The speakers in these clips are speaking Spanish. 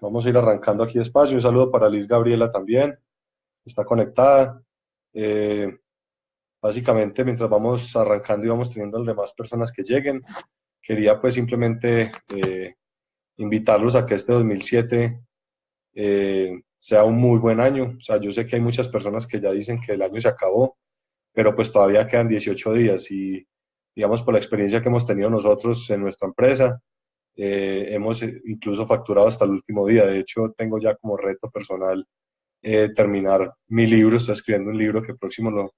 vamos a ir arrancando aquí despacio. Un saludo para Liz Gabriela también, está conectada. Eh, básicamente, mientras vamos arrancando y vamos teniendo las demás personas que lleguen, quería pues simplemente eh, invitarlos a que este 2007 eh, sea un muy buen año. O sea, yo sé que hay muchas personas que ya dicen que el año se acabó, pero pues todavía quedan 18 días y digamos por la experiencia que hemos tenido nosotros en nuestra empresa, eh, hemos incluso facturado hasta el último día. De hecho, tengo ya como reto personal eh, terminar mi libro. Estoy escribiendo un libro que próximo lo,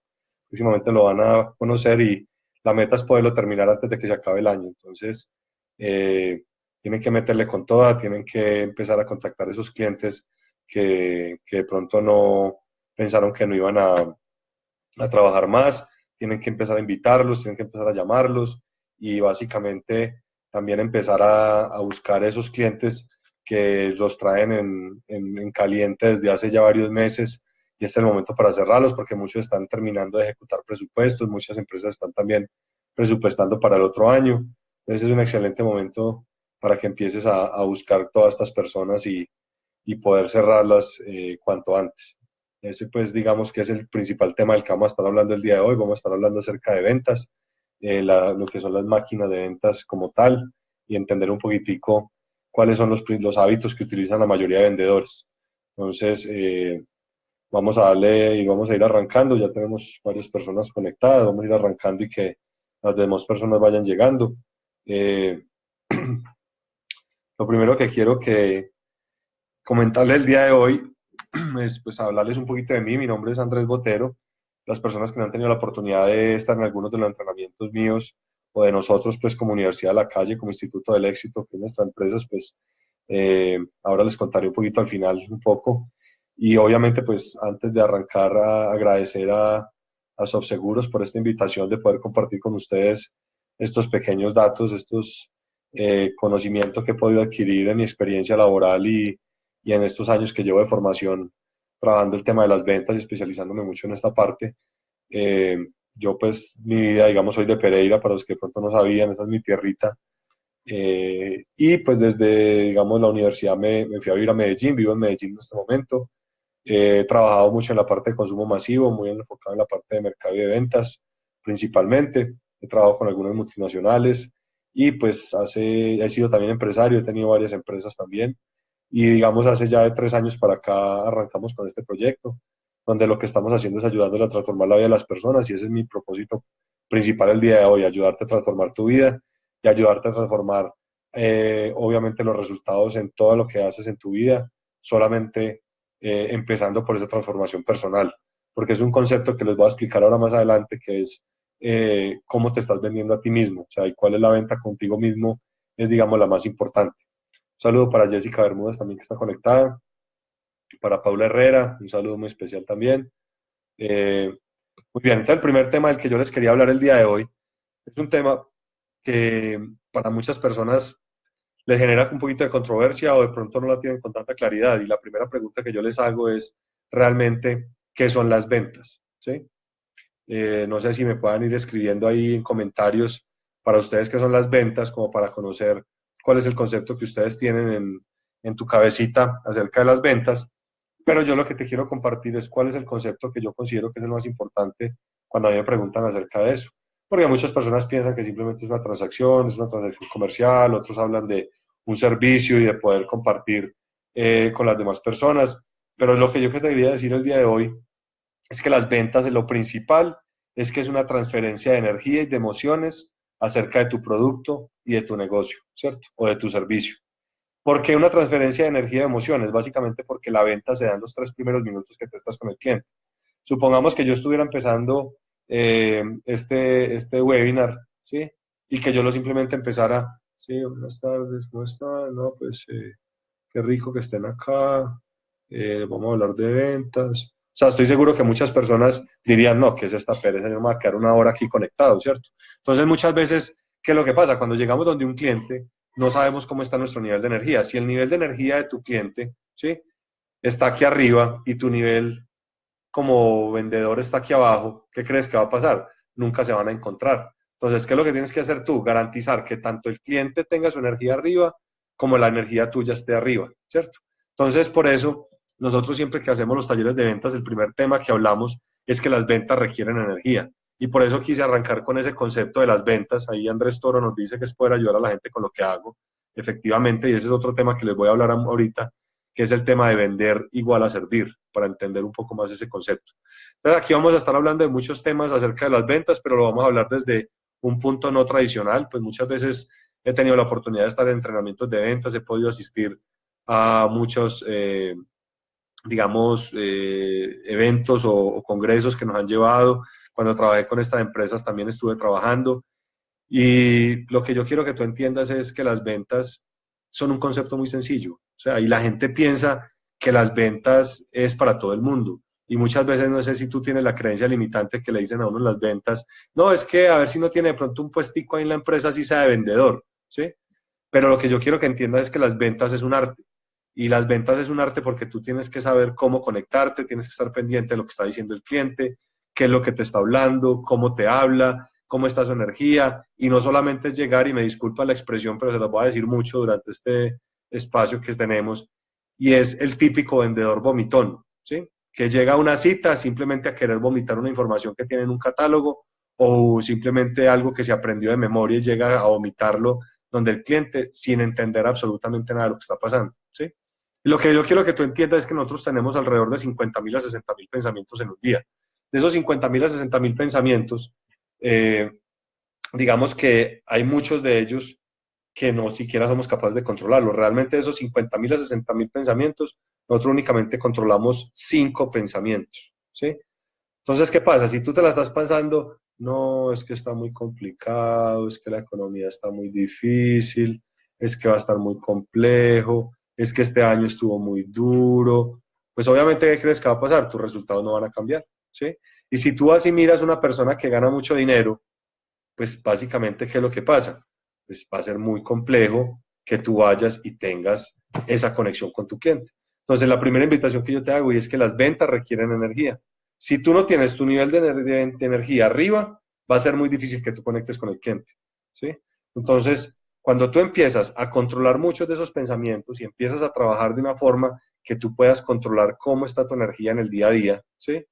próximamente lo van a conocer y la meta es poderlo terminar antes de que se acabe el año. Entonces, eh, tienen que meterle con toda, tienen que empezar a contactar a esos clientes que, que de pronto no pensaron que no iban a, a trabajar más, tienen que empezar a invitarlos, tienen que empezar a llamarlos y básicamente también empezar a, buscar esos clientes que los traen en, en, caliente desde hace ya varios meses y este es el momento para cerrarlos porque muchos están terminando de ejecutar presupuestos, muchas empresas están también presupuestando para el otro año. Entonces es un excelente momento para que empieces a, buscar todas estas personas y, y poder cerrarlas eh, cuanto antes. Ese pues digamos que es el principal tema del que vamos a estar hablando el día de hoy. Vamos a estar hablando acerca de ventas, eh, lo que son las máquinas de ventas como tal y entender un poquitico cuáles son los, los hábitos que utilizan la mayoría de vendedores. Entonces, eh, vamos a darle y vamos a ir arrancando. Ya tenemos varias personas conectadas, vamos a ir arrancando y que las demás personas vayan llegando. Eh, lo primero que quiero que comentarle el día de hoy es pues hablarles un poquito de mí. Mi nombre es Andrés Botero las personas que no han tenido la oportunidad de estar en algunos de los entrenamientos míos o de nosotros, pues como Universidad de la Calle, como Instituto del Éxito, que es nuestra empresa, pues eh, ahora les contaré un poquito al final, un poco. Y obviamente, pues antes de arrancar, agradecer a, a Subseguros por esta invitación de poder compartir con ustedes estos pequeños datos, estos eh, conocimientos que he podido adquirir en mi experiencia laboral y, y en estos años que llevo de formación trabajando el tema de las ventas y especializándome mucho en esta parte. Eh, yo pues mi vida, digamos, soy de Pereira, para los que pronto no sabían, esa es mi tierrita. Eh, y pues desde, digamos, la universidad me, me, fui a vivir a Medellín, vivo en Medellín en este momento. he trabajado mucho en la parte de consumo masivo, muy enfocado en la parte de mercado y de ventas principalmente. He trabajado con algunas multinacionales y pues hace, he sido también empresario, he tenido varias empresas también. Y digamos, hace ya de tres años para acá arrancamos con este proyecto, donde lo que estamos haciendo es ayudándole a transformar la vida de las personas y ese es mi propósito principal el día de hoy, ayudarte a transformar tu vida y ayudarte a transformar, eh, obviamente, los resultados en todo lo que haces en tu vida, solamente eh, empezando por esa transformación personal, porque es un concepto que les voy a explicar ahora más adelante, que es eh, cómo te estás vendiendo a ti mismo, o sea, y cuál es la venta contigo mismo, es, digamos, la más importante. Un saludo para Jessica Bermúdez también que está conectada. Para Paula Herrera, un saludo muy especial también. Eh, muy bien, entonces el primer tema del que yo les quería hablar el día de hoy es un tema que para muchas personas les genera un poquito de controversia o de pronto no la tienen con tanta claridad. Y la primera pregunta que yo les hago es realmente, ¿qué son las ventas? ¿Sí? Eh, no sé si me puedan ir escribiendo ahí en comentarios para ustedes qué son las ventas, como para conocer cuál es el concepto que ustedes tienen en, en tu cabecita acerca de las ventas, pero yo lo que te quiero compartir es cuál es el concepto que yo considero que es el más importante cuando a mí me preguntan acerca de eso. Porque muchas personas piensan que simplemente es una transacción, es una transacción comercial, otros hablan de un servicio y de poder compartir eh, con las demás personas. Pero lo que yo te quería decir el día de hoy es que las ventas, lo principal es que es una transferencia de energía y de emociones acerca de tu producto y de tu negocio, ¿cierto? O de tu servicio. ¿Por qué una transferencia de energía y emociones? Básicamente porque la venta se da en los tres primeros minutos que te estás con el cliente. Supongamos que yo estuviera empezando eh, este, este webinar, ¿sí? Y que yo lo simplemente empezara, sí, buenas tardes, ¿cómo están? No, pues eh, qué rico que estén acá, eh, vamos a hablar de ventas, o sea, estoy seguro que muchas personas dirían, no, ¿qué es esta pereza? Yo me voy a quedar una hora aquí conectado, ¿cierto? Entonces, muchas veces, ¿qué es lo que pasa? Cuando llegamos donde un cliente, no sabemos cómo está nuestro nivel de energía. Si el nivel de energía de tu cliente, ¿sí? Está aquí arriba y tu nivel como vendedor está aquí abajo, ¿qué crees que va a pasar? Nunca se van a encontrar. Entonces, ¿qué es lo que tienes que hacer tú? Garantizar que tanto el cliente tenga su energía arriba como la energía tuya esté arriba, ¿cierto? Entonces, por eso, nosotros siempre que hacemos los talleres de ventas, el primer tema que hablamos es que las ventas requieren energía. Y por eso quise arrancar con ese concepto de las ventas. Ahí Andrés Toro nos dice que es poder ayudar a la gente con lo que hago, efectivamente, y ese es otro tema que les voy a hablar ahorita, que es el tema de vender igual a servir, para entender un poco más ese concepto. Entonces, aquí vamos a estar hablando de muchos temas acerca de las ventas, pero lo vamos a hablar desde un punto no tradicional, pues muchas veces he tenido la oportunidad de estar en entrenamientos de ventas, he podido asistir a muchos, eh, digamos, eh, eventos o, congresos que nos han llevado. Cuando trabajé con estas empresas también estuve trabajando. Y lo que yo quiero que tú entiendas es que las ventas son un concepto muy sencillo. O sea, y la gente piensa que las ventas es para todo el mundo. Y muchas veces no sé si tú tienes la creencia limitante que le dicen a uno las ventas, no, es que a ver si no tiene de pronto un puestico ahí en la empresa, si sea de vendedor, ¿sí? Pero lo que yo quiero que entiendas es que las ventas es un arte. Y las ventas es un arte porque tú tienes que saber cómo conectarte, tienes que estar pendiente de lo que está diciendo el cliente, qué es lo que te está hablando, cómo te habla, cómo está su energía. Y no solamente es llegar, y me disculpa la expresión, pero se lo voy a decir mucho durante este espacio que tenemos, y es el típico vendedor vomitón, ¿sí? que llega a una cita simplemente a querer vomitar una información que tiene en un catálogo o simplemente algo que se aprendió de memoria y llega a vomitarlo donde el cliente sin entender absolutamente nada de lo que está pasando. ¿sí? Lo que yo quiero que tú entiendas es que nosotros tenemos alrededor de 50 mil a 60 mil pensamientos en un día. De esos 50 mil a 60 mil pensamientos, eh, digamos que hay muchos de ellos que no siquiera somos capaces de controlarlo. Realmente de esos 50 mil a 60 mil pensamientos, nosotros únicamente controlamos cinco pensamientos, ¿sí? Entonces, ¿qué pasa? Si tú te la estás pensando, no, es que está muy complicado, es que la economía está muy difícil, es que va a estar muy complejo, es que este año estuvo muy duro, pues obviamente, ¿qué crees que va a pasar? Tus resultados no van a cambiar, ¿sí? Y si tú así miras una persona que gana mucho dinero, pues básicamente, ¿qué es lo que pasa? pues va a ser muy complejo que tú vayas y tengas esa conexión con tu cliente. Entonces, la primera invitación que yo te hago y es que las ventas requieren energía. Si tú no tienes tu nivel de, energía arriba, va a ser muy difícil que tú conectes con el cliente. ¿sí? Entonces, cuando tú empiezas a controlar muchos de esos pensamientos y empiezas a trabajar de una forma que tú puedas controlar cómo está tu energía en el día a día, ¿sí?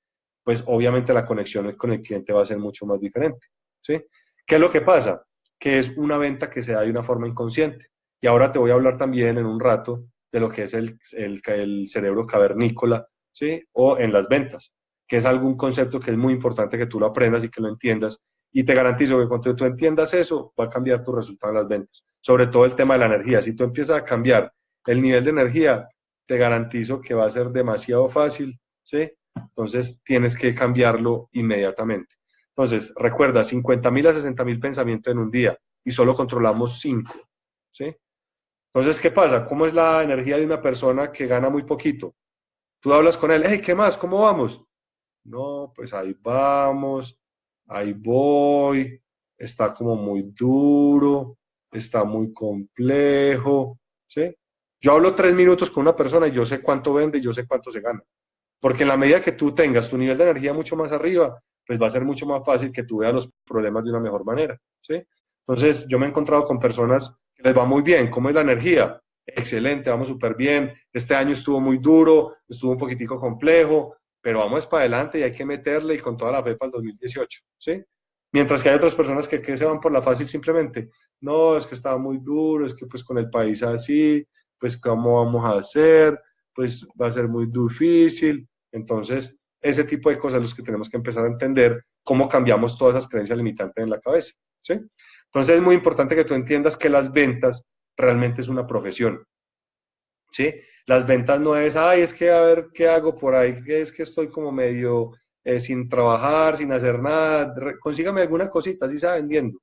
pues obviamente la conexión con el cliente va a ser mucho más diferente. ¿sí? ¿Qué es lo que pasa? que es una venta que se da de una forma inconsciente. Y ahora te voy a hablar también en un rato de lo que es el, el, cerebro cavernícola, ¿sí? O en las ventas, que es algún concepto que es muy importante que tú lo aprendas y que lo entiendas. Y te garantizo que cuando tú entiendas eso, va a cambiar tu resultado en las ventas. Sobre todo el tema de la energía. Si tú empiezas a cambiar el nivel de energía, te garantizo que va a ser demasiado fácil, ¿sí? Entonces tienes que cambiarlo inmediatamente. Entonces, recuerda, 50 mil a 60 mil pensamientos en un día y solo controlamos 5. ¿sí? Entonces, ¿qué pasa? ¿Cómo es la energía de una persona que gana muy poquito? Tú hablas con él, hey, ¿qué más? ¿Cómo vamos? No, pues ahí vamos, ahí voy, está como muy duro, está muy complejo, ¿sí? Yo hablo tres minutos con una persona y yo sé cuánto vende yo sé cuánto se gana. Porque en la medida que tú tengas tu nivel de energía mucho más arriba, pues va a ser mucho más fácil que tú veas los problemas de una mejor manera, ¿sí? Entonces, yo me he encontrado con personas que les va muy bien. ¿Cómo es la energía? Excelente, vamos súper bien. Este año estuvo muy duro, estuvo un poquitico complejo, pero vamos para adelante y hay que meterle y con toda la fe para el 2018, ¿sí? Mientras que hay otras personas que, que se van por la fácil simplemente. No, es que estaba muy duro, es que pues con el país así, pues ¿cómo vamos a hacer? Pues va a ser muy difícil. Entonces, ese tipo de cosas los que tenemos que empezar a entender cómo cambiamos todas esas creencias limitantes en la cabeza. ¿sí? Entonces es muy importante que tú entiendas que las ventas realmente es una profesión. ¿sí? Las ventas no es, ay, es que a ver qué hago por ahí, es que estoy como medio eh, sin trabajar, sin hacer nada, consígame alguna cosita, así está vendiendo.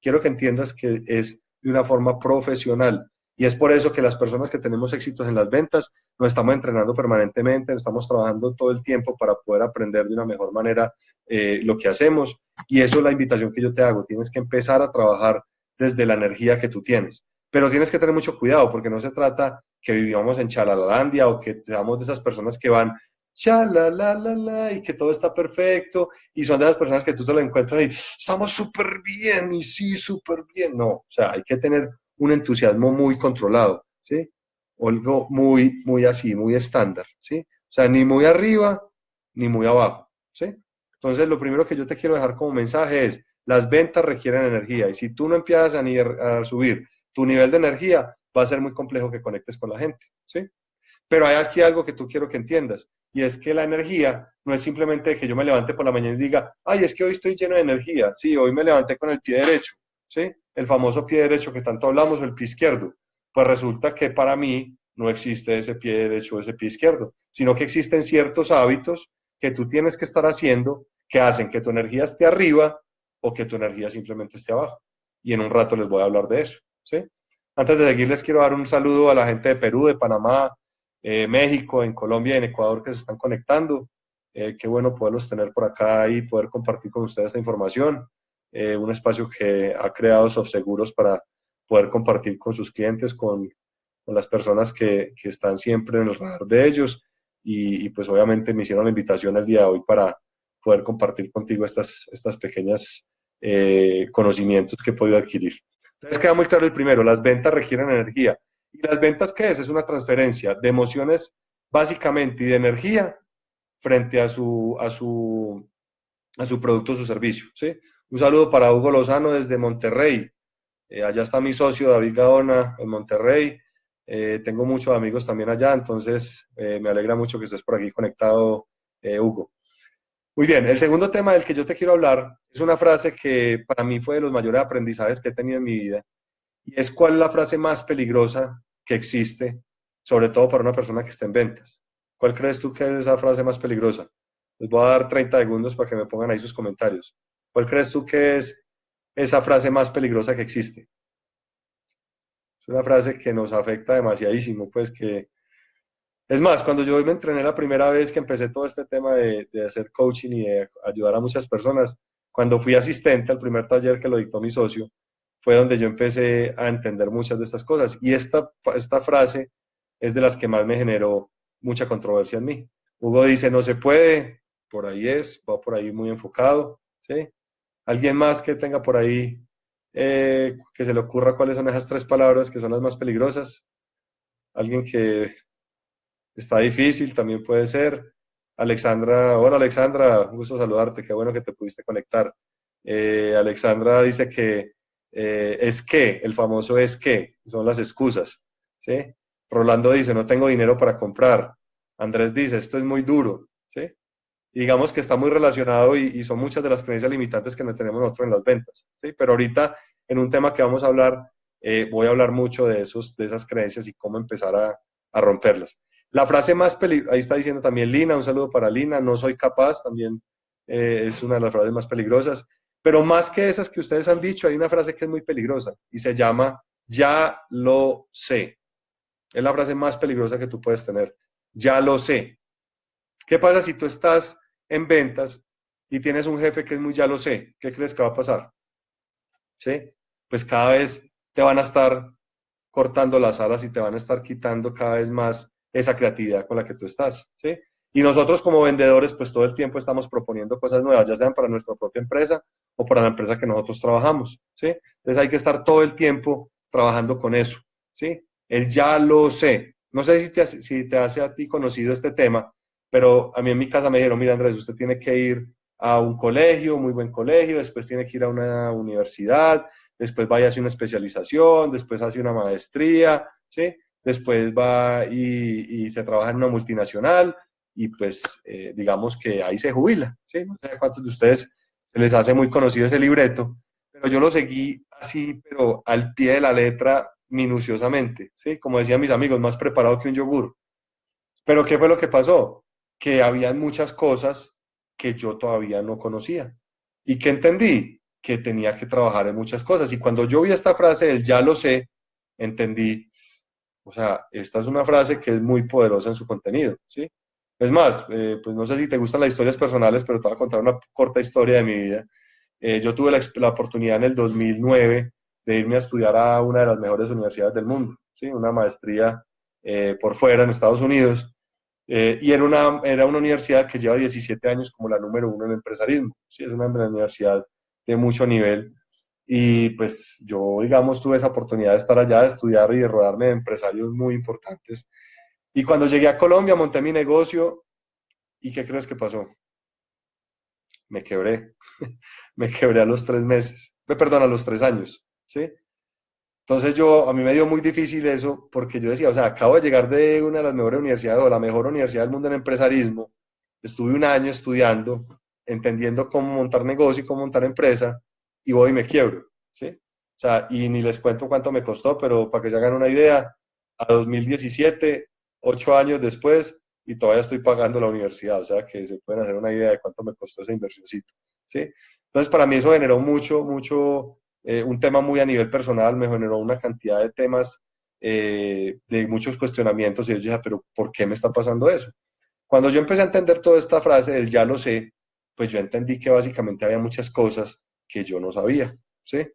Quiero que entiendas que es de una forma profesional. Y es por eso que las personas que tenemos éxitos en las ventas nos estamos entrenando permanentemente, estamos trabajando todo el tiempo para poder aprender de una mejor manera eh, lo que hacemos. Y eso es la invitación que yo te hago. Tienes que empezar a trabajar desde la energía que tú tienes. Pero tienes que tener mucho cuidado porque no se trata que vivamos en Chalalandia o que seamos de esas personas que van la y que todo está perfecto y son de esas personas que tú te lo encuentras y estamos súper bien y sí, súper bien. No, o sea, hay que tener un entusiasmo muy controlado. ¿sí? Algo muy, muy así, muy estándar, ¿sí? O sea, ni muy arriba ni muy abajo, ¿sí? Entonces, lo primero que yo te quiero dejar como mensaje es, las ventas requieren energía y si tú no empiezas a, a subir tu nivel de energía, va a ser muy complejo que conectes con la gente, ¿sí? Pero hay aquí algo que tú quiero que entiendas, y es que la energía no es simplemente que yo me levante por la mañana y diga, ay, es que hoy estoy lleno de energía, sí, hoy me levanté con el pie derecho, ¿sí? El famoso pie derecho que tanto hablamos, el pie izquierdo. Pues resulta que para mí no existe ese pie derecho o ese pie izquierdo, sino que existen ciertos hábitos que tú tienes que estar haciendo que hacen que tu energía esté arriba o que tu energía simplemente esté abajo. Y en un rato les voy a hablar de eso, ¿sí? Antes de seguir, les quiero dar un saludo a la gente de Perú, de Panamá, eh, México, en Colombia y en Ecuador que se están conectando. Eh, qué bueno poderlos tener por acá y poder compartir con ustedes esta información. Eh, un espacio que ha creado Sofseguros para poder compartir con sus clientes, con, las personas que, están siempre en el radar de ellos. Y, y, pues obviamente me hicieron la invitación el día de hoy para poder compartir contigo estas, estas pequeñas conocimientos que he podido adquirir. Entonces queda muy claro el primero, las ventas requieren energía. ¿Y las ventas qué es? Es una transferencia de emociones básicamente y de energía frente a su, a su, a su producto o su servicio. ¿sí? Un saludo para Hugo Lozano desde Monterrey. Eh, allá está mi socio David Gaona en Monterrey. Eh, tengo muchos amigos también allá, entonces eh, me alegra mucho que estés por aquí conectado, Hugo. Muy bien, el segundo tema del que yo te quiero hablar es una frase que para mí fue de los mayores aprendizajes que he tenido en mi vida y es cuál es la frase más peligrosa que existe, sobre todo para una persona que está en ventas. ¿Cuál crees tú que es esa frase más peligrosa? Les voy a dar 30 segundos para que me pongan ahí sus comentarios. ¿Cuál crees tú que es esa frase más peligrosa que existe? Es una frase que nos afecta demasiadísimo, pues que... Es más, cuando yo me entrené la primera vez que empecé todo este tema de, hacer coaching y de ayudar a muchas personas, cuando fui asistente al primer taller que lo dictó mi socio, fue donde yo empecé a entender muchas de estas cosas. Y esta, esta frase es de las que más me generó mucha controversia en mí. Hugo dice, no se puede, por ahí es, va por ahí muy enfocado, ¿sí? ¿Alguien más que tenga por ahí, eh, que se le ocurra cuáles son esas tres palabras que son las más peligrosas? Alguien que está difícil, también puede ser. Alexandra, hola Alexandra, un gusto saludarte, qué bueno que te pudiste conectar. Eh, Alexandra dice que eh, es que, el famoso es que, son las excusas. ¿sí? Rolando dice, no tengo dinero para comprar. Andrés dice, esto es muy duro. ¿sí? digamos que está muy relacionado y, son muchas de las creencias limitantes que no tenemos nosotros en las ventas. ¿sí? Pero ahorita, en un tema que vamos a hablar, eh, voy a hablar mucho de, esos, de esas creencias y cómo empezar a, a romperlas. La frase más peligrosa, ahí está diciendo también Lina, un saludo para Lina, no soy capaz, también eh, es una de las frases más peligrosas. Pero más que esas que ustedes han dicho, hay una frase que es muy peligrosa y se llama ya lo sé. Es la frase más peligrosa que tú puedes tener. Ya lo sé. ¿Qué pasa si tú estás en ventas y tienes un jefe que es muy ya lo sé? ¿Qué crees que va a pasar? ¿Sí? Pues cada vez te van a estar cortando las alas y te van a estar quitando cada vez más esa creatividad con la que tú estás. ¿Sí? Y nosotros como vendedores, pues todo el tiempo estamos proponiendo cosas nuevas, ya sean para nuestra propia empresa o para la empresa que nosotros trabajamos, ¿sí? Entonces hay que estar todo el tiempo trabajando con eso, ¿sí? Él ya lo sé. No sé si te, si te hace a ti conocido este tema, pero a mí en mi casa me dijeron, mira Andrés, usted tiene que ir a un colegio, muy buen colegio, después tiene que ir a una universidad, después vaya a hacer una especialización, después hace una maestría, ¿sí? Después va y, se trabaja en una multinacional, y pues eh, digamos que ahí se jubila. ¿sí? No sé cuántos de ustedes se les hace muy conocido ese libreto, pero yo lo seguí así, pero al pie de la letra, minuciosamente, ¿sí? como decían mis amigos, más preparado que un yogur. Pero ¿qué fue lo que pasó? Que había muchas cosas que yo todavía no conocía. ¿Y que entendí? Que tenía que trabajar en muchas cosas. Y cuando yo vi esta frase ya lo sé, entendí, o sea, esta es una frase que es muy poderosa en su contenido, ¿sí? Es más, eh, pues no sé si te gustan las historias personales, pero te voy a contar una corta historia de mi vida. Eh, yo tuve la, oportunidad en el 2009 de irme a estudiar a una de las mejores universidades del mundo, ¿sí? una maestría eh, por fuera en Estados Unidos. y era una, era una universidad que lleva 17 años como la número uno en empresarismo. ¿sí? Es una universidad de mucho nivel. Y pues yo, digamos, tuve esa oportunidad de estar allá, de estudiar y de rodarme de empresarios muy importantes. Y cuando llegué a Colombia, monté mi negocio. ¿Y qué crees que pasó? Me quebré. me quebré a los tres meses. Perdón, a los tres años. ¿Sí? Entonces yo, a mí me dio muy difícil eso porque yo decía, o sea, acabo de llegar de una de las mejores universidades o la mejor universidad del mundo en empresarismo. Estuve un año estudiando, entendiendo cómo montar negocio y cómo montar empresa y voy y me quiebro, ¿sí? O sea, y ni les cuento cuánto me costó, pero para que se hagan una idea, a 2017, ocho años después, y todavía estoy pagando la universidad, o sea, que se pueden hacer una idea de cuánto me costó esa inversióncito, ¿sí? Entonces, para mí eso generó mucho, mucho, eh, un tema muy a nivel personal, me generó una cantidad de temas, eh, de muchos cuestionamientos, y yo dije, pero ¿por qué me está pasando eso? Cuando yo empecé a entender toda esta frase del ya lo sé, pues yo entendí que básicamente había muchas cosas que yo no sabía, ¿sí?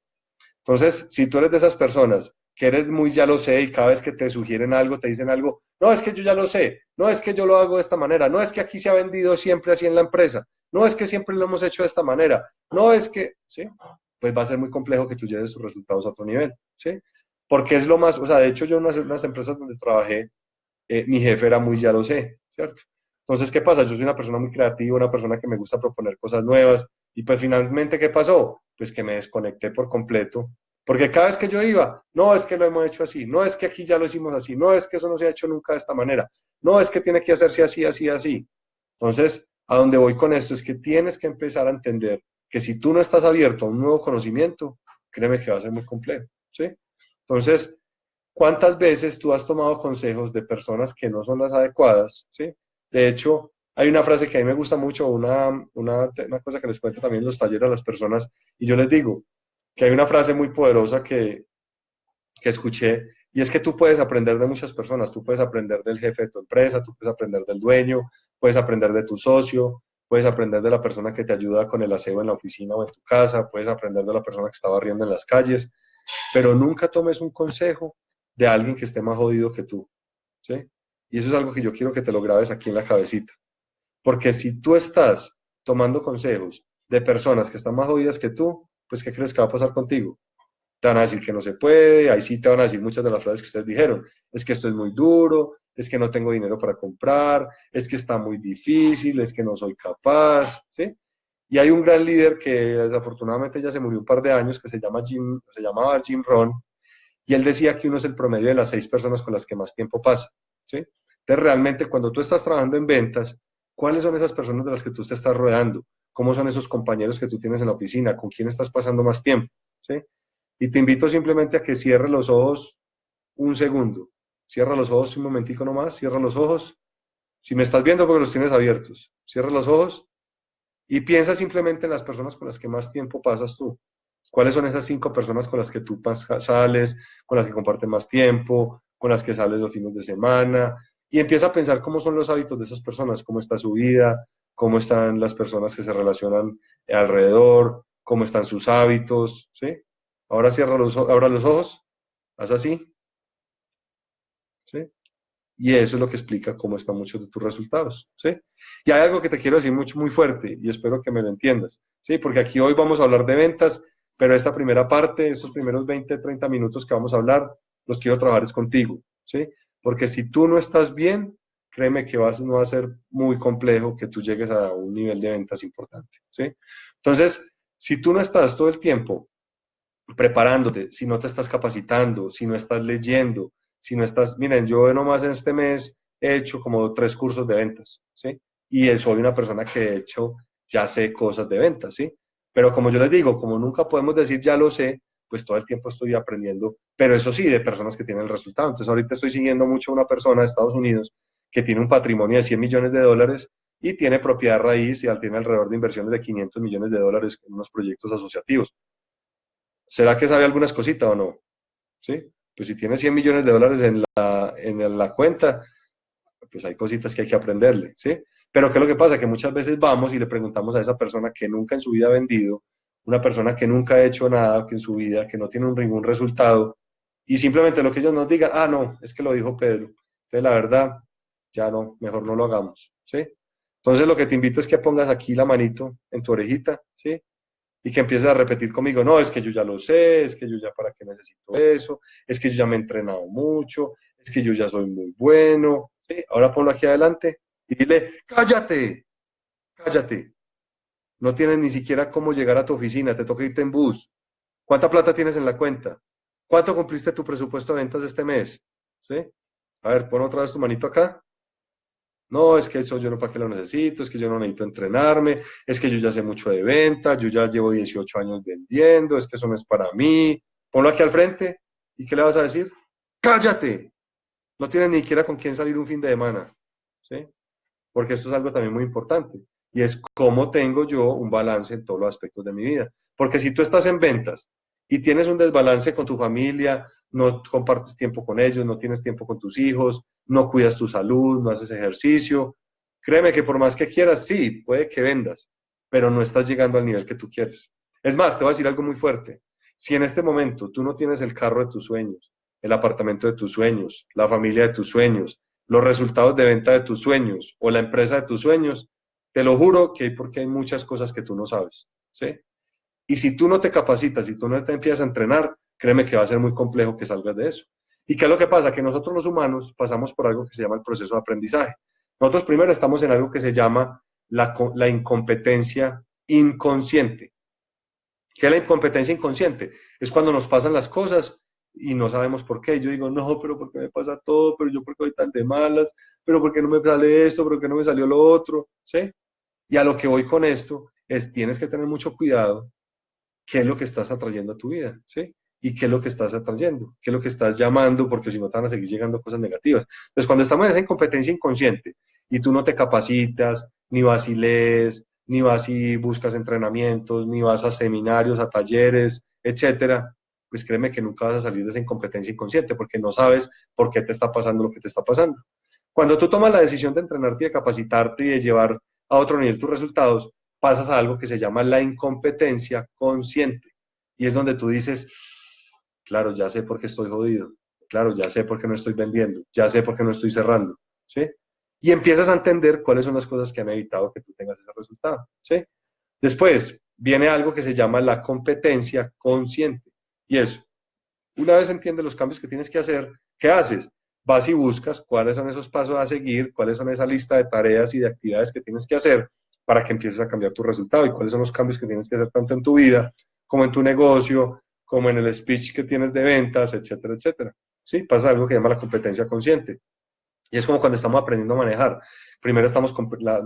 Entonces, si tú eres de esas personas que eres muy ya lo sé y cada vez que te sugieren algo, te dicen algo, no, es que yo ya lo sé, no es que yo lo hago de esta manera, no es que aquí se ha vendido siempre así en la empresa, no es que siempre lo hemos hecho de esta manera, no es que, ¿sí? Pues va a ser muy complejo que tú lleves tus resultados a otro nivel, ¿sí? Porque es lo más, o sea, de hecho yo en unas, empresas donde trabajé, eh, mi jefe era muy ya lo sé, ¿cierto? Entonces, ¿qué pasa? Yo soy una persona muy creativa, una persona que me gusta proponer cosas nuevas. Y pues finalmente, ¿qué pasó? Pues que me desconecté por completo. Porque cada vez que yo iba, no es que lo hemos hecho así, no es que aquí ya lo hicimos así, no es que eso no se ha hecho nunca de esta manera, no es que tiene que hacerse así, así, así. Entonces, a donde voy con esto es que tienes que empezar a entender que si tú no estás abierto a un nuevo conocimiento, créeme que va a ser muy complejo, ¿sí? Entonces, ¿cuántas veces tú has tomado consejos de personas que no son las adecuadas, ¿sí? De hecho, hay una frase que a mí me gusta mucho, una, una, cosa que les cuento también en los talleres a las personas, y yo les digo que hay una frase muy poderosa que, que escuché, y es que tú puedes aprender de muchas personas, tú puedes aprender del jefe de tu empresa, tú puedes aprender del dueño, puedes aprender de tu socio, puedes aprender de la persona que te ayuda con el aseo en la oficina o en tu casa, puedes aprender de la persona que está barriendo en las calles, pero nunca tomes un consejo de alguien que esté más jodido que tú, ¿sí? Y eso es algo que yo quiero que te lo grabes aquí en la cabecita. Porque si tú estás tomando consejos de personas que están más jodidas que tú, pues ¿qué crees que va a pasar contigo? Te van a decir que no se puede, ahí sí te van a decir muchas de las frases que ustedes dijeron. Es que esto es muy duro, es que no tengo dinero para comprar, es que está muy difícil, es que no soy capaz, ¿sí? Y hay un gran líder que desafortunadamente ya se murió un par de años, que se, llama Jim, se llamaba Jim Ron, y él decía que uno es el promedio de las seis personas con las que más tiempo pasa, ¿sí? Entonces, realmente, cuando tú estás trabajando en ventas, ¿cuáles son esas personas de las que tú te estás rodeando? ¿Cómo son esos compañeros que tú tienes en la oficina? ¿Con quién estás pasando más tiempo? ¿Sí? Y te invito simplemente a que cierres los ojos un segundo. Cierra los ojos un momentico nomás, cierra los ojos. Si me estás viendo porque los tienes abiertos, cierra los ojos y piensa simplemente en las personas con las que más tiempo pasas tú. ¿Cuáles son esas cinco personas con las que tú sales, con las que compartes más tiempo, con las que sales los fines de semana? Y empieza a pensar cómo son los hábitos de esas personas, cómo está su vida, cómo están las personas que se relacionan alrededor, cómo están sus hábitos, ¿sí? Ahora cierra los, ahora los ojos, haz así, ¿sí? Y eso es lo que explica cómo están muchos de tus resultados, ¿sí? Y hay algo que te quiero decir mucho, muy fuerte, y espero que me lo entiendas, ¿sí? Porque aquí hoy vamos a hablar de ventas, pero esta primera parte, estos primeros 20, 30 minutos que vamos a hablar, los quiero trabajar es contigo, ¿sí? Porque si tú no estás bien, créeme que vas, no va a ser muy complejo que tú llegues a un nivel de ventas importante, ¿sí? Entonces, si tú no estás todo el tiempo preparándote, si no te estás capacitando, si no estás leyendo, si no estás, miren, yo nomás en este mes he hecho como tres cursos de ventas, ¿sí? Y soy una persona que de hecho ya sé cosas de ventas, ¿sí? Pero como yo les digo, como nunca podemos decir ya lo sé, pues todo el tiempo estoy aprendiendo, pero eso sí, de personas que tienen el resultado. Entonces ahorita estoy siguiendo mucho a una persona de Estados Unidos que tiene un patrimonio de 100 millones de dólares y tiene propiedad raíz y tiene alrededor de inversiones de 500 millones de dólares en unos proyectos asociativos. ¿Será que sabe algunas cositas o no? ¿Sí? Pues si tiene 100 millones de dólares en la, en la cuenta, pues hay cositas que hay que aprenderle, ¿sí? Pero ¿qué es lo que pasa? Que muchas veces vamos y le preguntamos a esa persona que nunca en su vida ha vendido, una persona que nunca ha hecho nada que en su vida, que no tiene ningún resultado, y simplemente lo que ellos nos digan, ah, no, es que lo dijo Pedro. Entonces, la verdad, ya no, mejor no lo hagamos, ¿sí? Entonces, lo que te invito es que pongas aquí la manito en tu orejita, ¿sí? y que empieces a repetir conmigo, no, es que yo ya lo sé, es que yo ya para qué necesito eso, es que yo ya me he entrenado mucho, es que yo ya soy muy bueno. ¿sí? Ahora ponlo aquí adelante y dile, cállate, cállate. No tienes ni siquiera cómo llegar a tu oficina, te toca irte en bus. ¿Cuánta plata tienes en la cuenta? ¿Cuánto cumpliste tu presupuesto de ventas este mes? ¿Sí? A ver, pon otra vez tu manito acá. No, es que eso yo no para qué lo necesito, es que yo no necesito entrenarme, es que yo ya sé mucho de venta, yo ya llevo 18 años vendiendo, es que eso no es para mí. Ponlo aquí al frente. ¿Y qué le vas a decir? ¡Cállate! No tienes ni siquiera con quién salir un fin de semana. ¿Sí? Porque esto es algo también muy importante. Y es cómo tengo yo un balance en todos los aspectos de mi vida. Porque si tú estás en ventas y tienes un desbalance con tu familia, no compartes tiempo con ellos, no tienes tiempo con tus hijos, no cuidas tu salud, no haces ejercicio, créeme que por más que quieras, sí, puede que vendas, pero no estás llegando al nivel que tú quieres. Es más, te voy a decir algo muy fuerte. Si en este momento tú no tienes el carro de tus sueños, el apartamento de tus sueños, la familia de tus sueños, los resultados de venta de tus sueños o la empresa de tus sueños, te lo juro que porque hay muchas cosas que tú no sabes, ¿sí? Y si tú no te capacitas, si tú no te empiezas a entrenar, créeme que va a ser muy complejo que salgas de eso. ¿Y qué es lo que pasa? Que nosotros los humanos pasamos por algo que se llama el proceso de aprendizaje. Nosotros primero estamos en algo que se llama la, la incompetencia inconsciente. ¿Qué es la incompetencia inconsciente? Es cuando nos pasan las cosas y no sabemos por qué. Yo digo, no, pero ¿por qué me pasa todo? Pero yo, ¿por qué voy tan de malas? ¿Pero por qué no me sale esto? ¿Pero por qué no me salió lo otro? ¿Sí? Y a lo que voy con esto es, tienes que tener mucho cuidado qué es lo que estás atrayendo a tu vida, ¿sí? Y qué es lo que estás atrayendo, qué es lo que estás llamando, porque si no te van a seguir llegando cosas negativas. Entonces, cuando estamos en esa incompetencia inconsciente y tú no te capacitas, ni vas y lees, ni vas y buscas entrenamientos, ni vas a seminarios, a talleres, etcétera, pues créeme que nunca vas a salir de esa incompetencia inconsciente porque no sabes por qué te está pasando lo que te está pasando. Cuando tú tomas la decisión de entrenarte, de capacitarte y de llevar a otro nivel tus resultados, pasas a algo que se llama la incompetencia consciente. Y es donde tú dices, claro, ya sé por qué estoy jodido, claro, ya sé por qué no estoy vendiendo, ya sé por qué no estoy cerrando, ¿sí? Y empiezas a entender cuáles son las cosas que han evitado que tú tengas ese resultado, ¿sí? Después viene algo que se llama la competencia consciente. Y eso, una vez entiendes los cambios que tienes que hacer, ¿qué haces? Vas y buscas cuáles son esos pasos a seguir, cuáles son esa lista de tareas y de actividades que tienes que hacer para que empieces a cambiar tu resultado y cuáles son los cambios que tienes que hacer tanto en tu vida como en tu negocio, como en el speech que tienes de ventas, etcétera, etcétera. ¿Sí? Pasa algo que llama la competencia consciente. Y es como cuando estamos aprendiendo a manejar. Primero estamos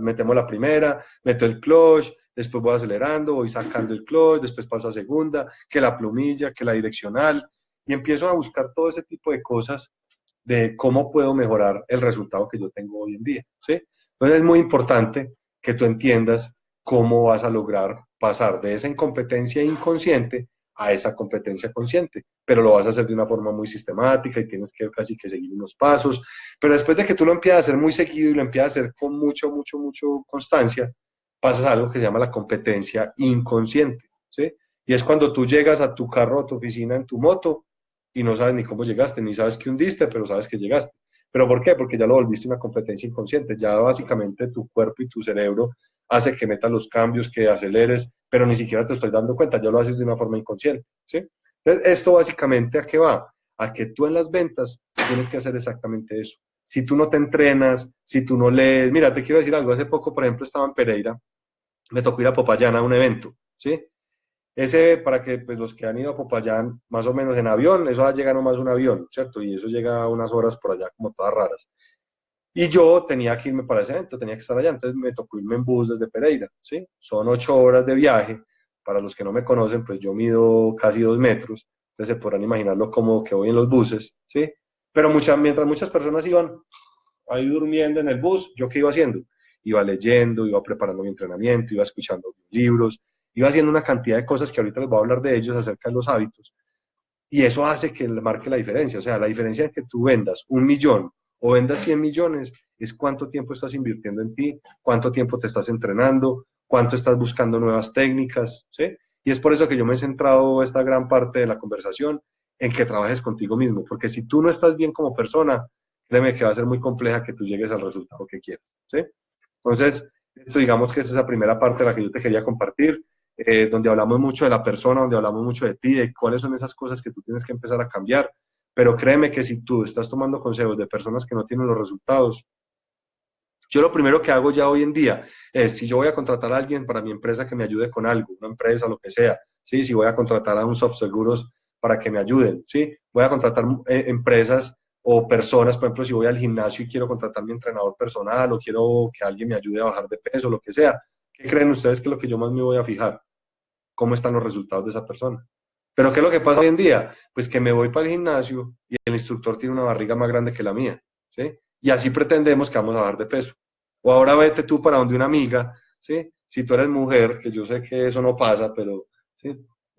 metemos la primera, meto el clutch, después voy acelerando, voy sacando el clutch, después paso a segunda, que la plumilla, que la direccional, y empiezo a buscar todo ese tipo de cosas de cómo puedo mejorar el resultado que yo tengo hoy en día. ¿sí? Entonces es muy importante que tú entiendas cómo vas a lograr pasar de esa incompetencia inconsciente a esa competencia consciente, pero lo vas a hacer de una forma muy sistemática y tienes que casi que seguir unos pasos, pero después de que tú lo empiezas a hacer muy seguido y lo empiezas a hacer con mucho, mucho, mucho constancia, pasas a algo que se llama la competencia inconsciente, ¿sí? Y es cuando tú llegas a tu carro, a tu oficina, en tu moto, y no sabes ni cómo llegaste, ni sabes que hundiste, pero sabes que llegaste. ¿Pero por qué? Porque ya lo volviste una competencia inconsciente. Ya básicamente tu cuerpo y tu cerebro hace que metas los cambios, que aceleres, pero ni siquiera te estoy dando cuenta, ya lo haces de una forma inconsciente. ¿sí? Entonces, esto básicamente a qué va? A que tú en las ventas tienes que hacer exactamente eso. Si tú no te entrenas, si tú no lees, mira, te quiero decir algo, hace poco, por ejemplo, estaba en Pereira, me tocó ir a Popayán a un evento, ¿sí? Ese, para que pues, los que han ido a Popayán, más o menos en avión, eso llega nomás un avión, ¿cierto? Y eso llega a unas horas por allá como todas raras. Y yo tenía que irme para ese evento, tenía que estar allá, entonces me tocó irme en bus desde Pereira, ¿sí? Son ocho horas de viaje. Para los que no me conocen, pues yo mido casi dos metros, entonces se podrán imaginar lo cómodo que voy en los buses, ¿sí? Pero mientras muchas personas iban ahí durmiendo en el bus, ¿yo qué iba haciendo? Iba leyendo, iba preparando mi entrenamiento, iba escuchando libros, iba haciendo una cantidad de cosas que ahorita les voy a hablar de ellos acerca de los hábitos. Y eso hace que marque la diferencia. O sea, la diferencia es que tú vendas un millón o vendas 100 millones es cuánto tiempo estás invirtiendo en ti, cuánto tiempo te estás entrenando, cuánto estás buscando nuevas técnicas, ¿sí? Y es por eso que yo me he centrado esta gran parte de la conversación en que trabajes contigo mismo, porque si tú no estás bien como persona, créeme que va a ser muy compleja que tú llegues al resultado que quieres, ¿sí? Entonces, esto digamos que es esa primera parte de la que yo te quería compartir. Eh, donde hablamos mucho de la persona, donde hablamos mucho de ti, de cuáles son esas cosas que tú tienes que empezar a cambiar. Pero créeme que si tú estás tomando consejos de personas que no tienen los resultados, yo lo primero que hago ya hoy en día es, si yo voy a contratar a alguien para mi empresa que me ayude con algo, una empresa, lo que sea, ¿sí? si voy a contratar a un soft seguros para que me ayuden, ¿sí? voy a contratar eh, empresas o personas, por ejemplo, si voy al gimnasio y quiero contratar mi entrenador personal o quiero que alguien me ayude a bajar de peso, lo que sea, ¿qué creen ustedes que es lo que yo más me voy a fijar? ¿Cómo están los resultados de esa persona? Pero ¿qué es lo que pasa hoy en día? Pues que me voy para el gimnasio y el instructor tiene una barriga más grande que la mía, ¿sí? y así pretendemos que vamos a bajar de peso. O ahora vete tú para donde una amiga, ¿sí? Si tú eres mujer, que yo sé que eso no pasa, pero.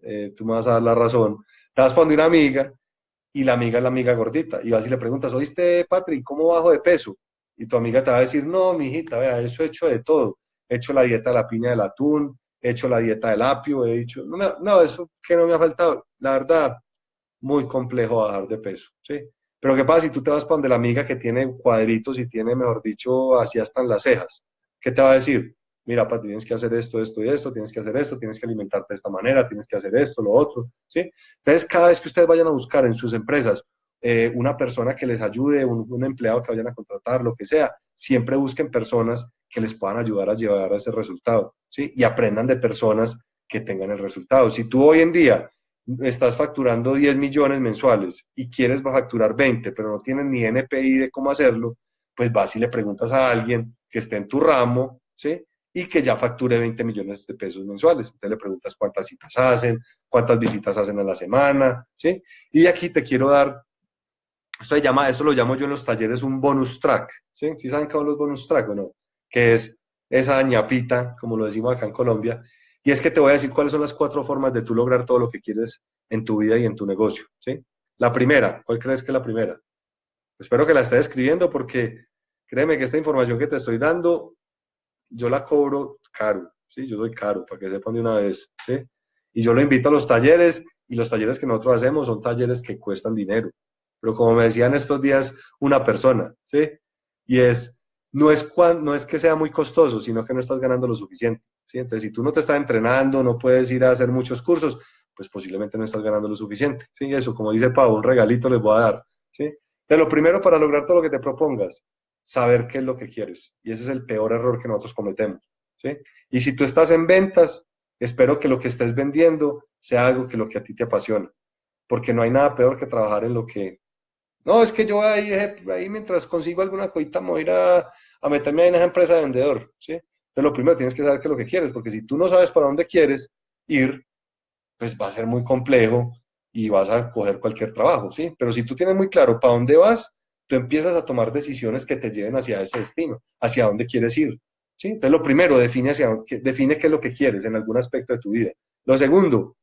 Eh, tú me vas a dar la razón, te vas para donde una amiga y la amiga es la amiga gordita y vas y le preguntas, oíste, Patrick, ¿cómo bajo de peso? Y tu amiga te va a decir, no, mijita, vea, eso he hecho de todo. He hecho la dieta de la piña del atún, he hecho la dieta del apio, he dicho, no, no, eso que no me ha faltado. La verdad, muy complejo bajar de peso, ¿sí? Pero ¿qué pasa si tú te vas para donde la amiga que tiene cuadritos y tiene, mejor dicho, así hasta las cejas? ¿Qué te va a decir? Mira, pa, tienes que hacer esto, esto y esto, tienes que hacer esto, tienes que alimentarte de esta manera, tienes que hacer esto, lo otro, ¿sí? Entonces, cada vez que ustedes vayan a buscar en sus empresas eh, una persona que les ayude, un, empleado que vayan a contratar, lo que sea, siempre busquen personas que les puedan ayudar a llevar a ese resultado, ¿sí? Y aprendan de personas que tengan el resultado. Si tú hoy en día estás facturando 10 millones mensuales y quieres facturar 20, pero no tienes ni NPI de cómo hacerlo, pues vas y le preguntas a alguien que esté en tu ramo, ¿sí? Y que ya facture 20 millones de pesos mensuales. Entonces le preguntas cuántas citas hacen, cuántas visitas hacen a la semana, ¿sí? Y aquí te quiero dar, esto, se llama, esto lo llamo yo en los talleres un bonus track, ¿sí? ¿Sí saben qué son los bonus track o no? Que es esa ñapita, como lo decimos acá en Colombia, y es que te voy a decir cuáles son las cuatro formas de tú lograr todo lo que quieres en tu vida y en tu negocio. ¿sí? La primera, ¿cuál crees que es la primera? Espero que la estés escribiendo porque créeme que esta información que te estoy dando, yo la cobro caro. ¿sí? Yo doy caro, para que sepan de una vez. ¿sí? Y yo lo invito a los talleres y los talleres que nosotros hacemos son talleres que cuestan dinero. Pero como me decían estos días una persona, ¿sí? Y es, no es, no es que sea muy costoso, sino que no estás ganando lo suficiente. Entonces, si tú no te estás entrenando, no puedes ir a hacer muchos cursos, pues posiblemente no estás ganando lo suficiente. ¿sí? Eso, como dice Pau, un regalito les voy a dar. ¿sí? Entonces, lo primero para lograr todo lo que te propongas, saber qué es lo que quieres. Y ese es el peor error que nosotros cometemos. ¿sí? Y si tú estás en ventas, espero que lo que estés vendiendo sea algo que lo que a ti te apasiona. Porque no hay nada peor que trabajar en lo que... No, es que yo ahí, ahí mientras consigo alguna cosita me voy a ir a, meterme ahí en esa empresa de vendedor. ¿sí? Entonces, lo primero tienes que saber qué es lo que quieres, porque si tú no sabes para dónde quieres ir, pues va a ser muy complejo y vas a coger cualquier trabajo, ¿sí? Pero si tú tienes muy claro para dónde vas, tú empiezas a tomar decisiones que te lleven hacia ese destino, hacia dónde quieres ir, ¿sí? Entonces, lo primero, define, hacia, define qué es lo que quieres en algún aspecto de tu vida. Lo segundo,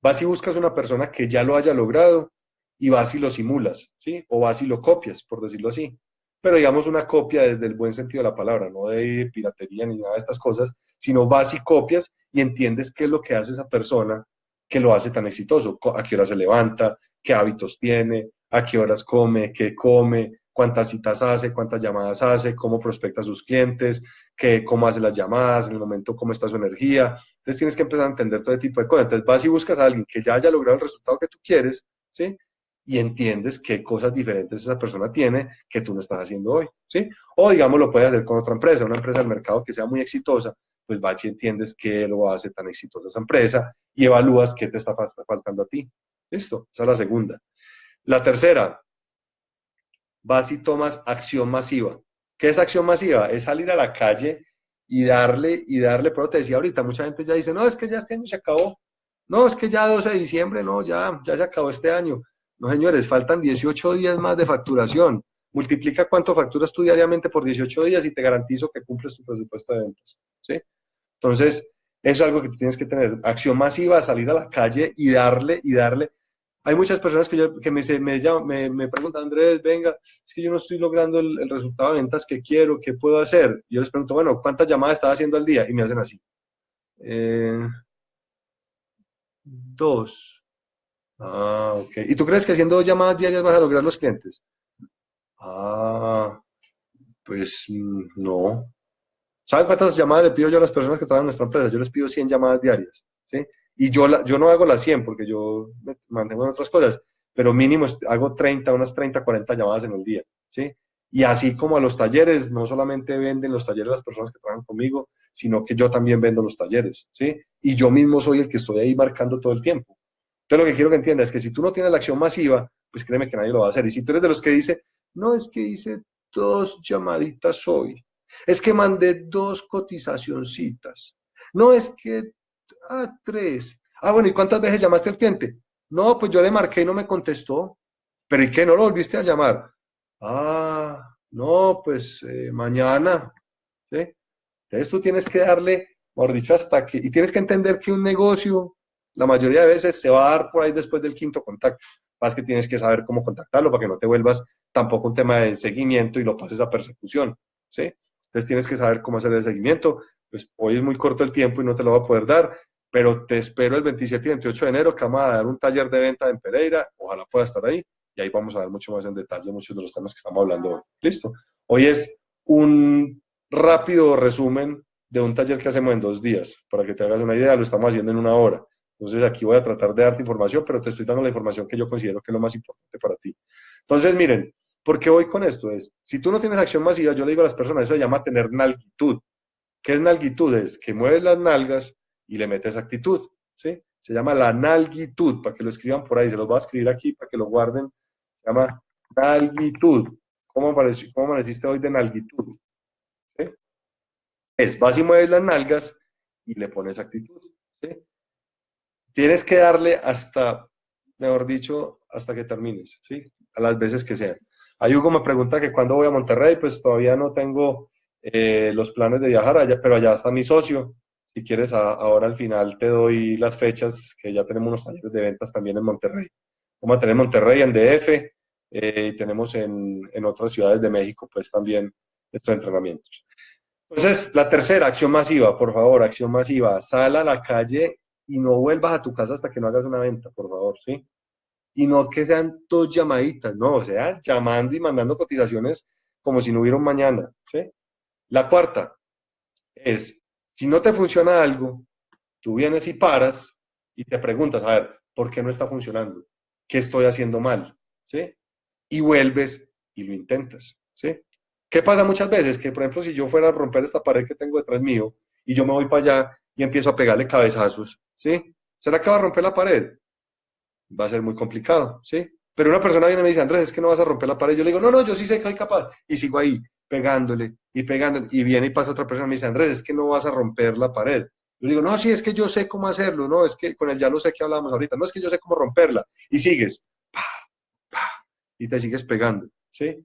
vas y buscas una persona que ya lo haya logrado y vas y lo simulas, ¿sí? O vas y lo copias, por decirlo así pero digamos una copia desde el buen sentido de la palabra, no de piratería ni nada de estas cosas, sino vas y copias y entiendes qué es lo que hace esa persona que lo hace tan exitoso, a qué hora se levanta, qué hábitos tiene, a qué horas come, qué come, cuántas citas hace, cuántas llamadas hace, cómo prospecta a sus clientes, qué, cómo hace las llamadas, en el momento cómo está su energía. Entonces tienes que empezar a entender todo tipo de cosas. Entonces vas y buscas a alguien que ya haya logrado el resultado que tú quieres, ¿sí? Y entiendes qué cosas diferentes esa persona tiene que tú no estás haciendo hoy, ¿sí? O digamos lo puedes hacer con otra empresa, una empresa del mercado que sea muy exitosa, pues vas y entiendes qué lo hace tan exitosa esa empresa y evalúas qué te está faltando a ti. ¿Listo? Esa es la segunda. La tercera, vas y tomas acción masiva. ¿Qué es acción masiva? Es salir a la calle y darle, y darle, pero te decía ahorita, mucha gente ya dice, no, es que ya este año se acabó. No, es que ya 12 de diciembre, no, ya, ya se acabó este año. No, señores, faltan 18 días más de facturación. Multiplica cuánto facturas tú diariamente por 18 días y te garantizo que cumples tu presupuesto de ventas. ¿sí? Entonces, eso es algo que tienes que tener. Acción masiva, salir a la calle y darle, y darle. Hay muchas personas que, que me, me, me, preguntan, Andrés, venga, es que yo no estoy logrando el, resultado de ventas que quiero, ¿qué puedo hacer? Yo les pregunto, bueno, ¿cuántas llamadas estás haciendo al día? Y me hacen así. Eh, dos. Ah, ok. ¿Y tú crees que haciendo llamadas diarias vas a lograr los clientes? Ah, pues mm, no. ¿Saben cuántas llamadas le pido yo a las personas que trabajan en nuestra empresa? Yo les pido 100 llamadas diarias, ¿sí? Y yo, la, yo no hago las 100 porque yo me mantengo en otras cosas, pero mínimo hago 30, unas 30, 40 llamadas en el día, ¿sí? Y así como a los talleres, no solamente venden los talleres las personas que trabajan conmigo, sino que yo también vendo los talleres, ¿sí? Y yo mismo soy el que estoy ahí marcando todo el tiempo. Entonces lo que quiero que entiendas es que si tú no tienes la acción masiva, pues créeme que nadie lo va a hacer. Y si tú eres de los que dice, no es que hice dos llamaditas hoy, es que mandé dos cotizacioncitas, no es que, ah, tres. Ah, bueno, ¿y cuántas veces llamaste al cliente? No, pues yo le marqué y no me contestó. ¿Pero y qué? ¿No lo volviste a llamar? Ah, no, pues eh, mañana. Entonces tú tienes que darle, por dicho, hasta que, y tienes que entender que un negocio, la mayoría de veces se va a dar por ahí después del quinto contacto. Más que tienes que saber cómo contactarlo para que no te vuelvas tampoco un tema de seguimiento y lo pases a persecución. ¿sí? Entonces tienes que saber cómo hacer el seguimiento. Pues hoy es muy corto el tiempo y no te lo voy a poder dar, pero te espero el 27 y 28 de enero que vamos a dar un taller de venta en Pereira. Ojalá pueda estar ahí y ahí vamos a ver mucho más en detalle muchos de los temas que estamos hablando hoy. Listo. Hoy es un rápido resumen de un taller que hacemos en dos días. Para que te hagas una idea, lo estamos haciendo en una hora. Entonces aquí voy a tratar de darte información, pero te estoy dando la información que yo considero que es lo más importante para ti. Entonces, miren, ¿por qué voy con esto? Es, si tú no tienes acción masiva, yo le digo a las personas, eso se llama tener nalgitud. ¿Qué es nalgitud? Es que mueves las nalgas y le metes actitud, ¿sí? Se llama la nalgitud, para que lo escriban por ahí, se los voy a escribir aquí para que lo guarden se llama nalgitud. ¿Cómo, apareció, cómo amaneciste hoy de nalgitud? Es, vas y mueves las nalgas y le pones actitud. Tienes que darle hasta, mejor dicho, hasta que termines, ¿sí? A las veces que sean. Ahí Hugo me pregunta que cuándo voy a Monterrey, pues todavía no tengo eh, los planes de viajar allá, pero allá está mi socio. Si quieres, ahora al final te doy las fechas, que ya tenemos unos talleres de ventas también en Monterrey. Vamos a tener en Monterrey, en DF, eh, y tenemos en, en, otras ciudades de México, pues también estos entrenamientos. Entonces, la tercera, acción masiva, por favor, acción masiva. Sal a la calle y no vuelvas a tu casa hasta que no hagas una venta, por favor, ¿sí? Y no que sean dos llamaditas, no, o sea, llamando y mandando cotizaciones como si no hubiera un mañana, ¿sí? La cuarta es, si no te funciona algo, tú vienes y paras y te preguntas, a ver, ¿por qué no está funcionando? qué estoy haciendo mal, ¿sí? Y vuelves y lo intentas, ¿sí? ¿Qué pasa muchas veces? Que, por ejemplo, si yo fuera a romper esta pared que tengo detrás mío y yo me voy para allá y empiezo a pegarle cabezazos, ¿sí? ¿Será que va a romper la pared? Va a ser muy complicado, ¿sí? Pero una persona viene y me dice, Andrés, es que no vas a romper la pared. Yo le digo, no, no, yo sí sé que soy capaz. Y sigo ahí, pegándole y pegándole. Y viene y pasa otra persona y me dice, Andrés, es que no vas a romper la pared. Yo digo, no, sí, es que yo sé cómo hacerlo, no, es que con el ya lo sé que hablábamos ahorita, no es que yo sé cómo romperla. Y sigues, y te sigues pegando, ¿sí?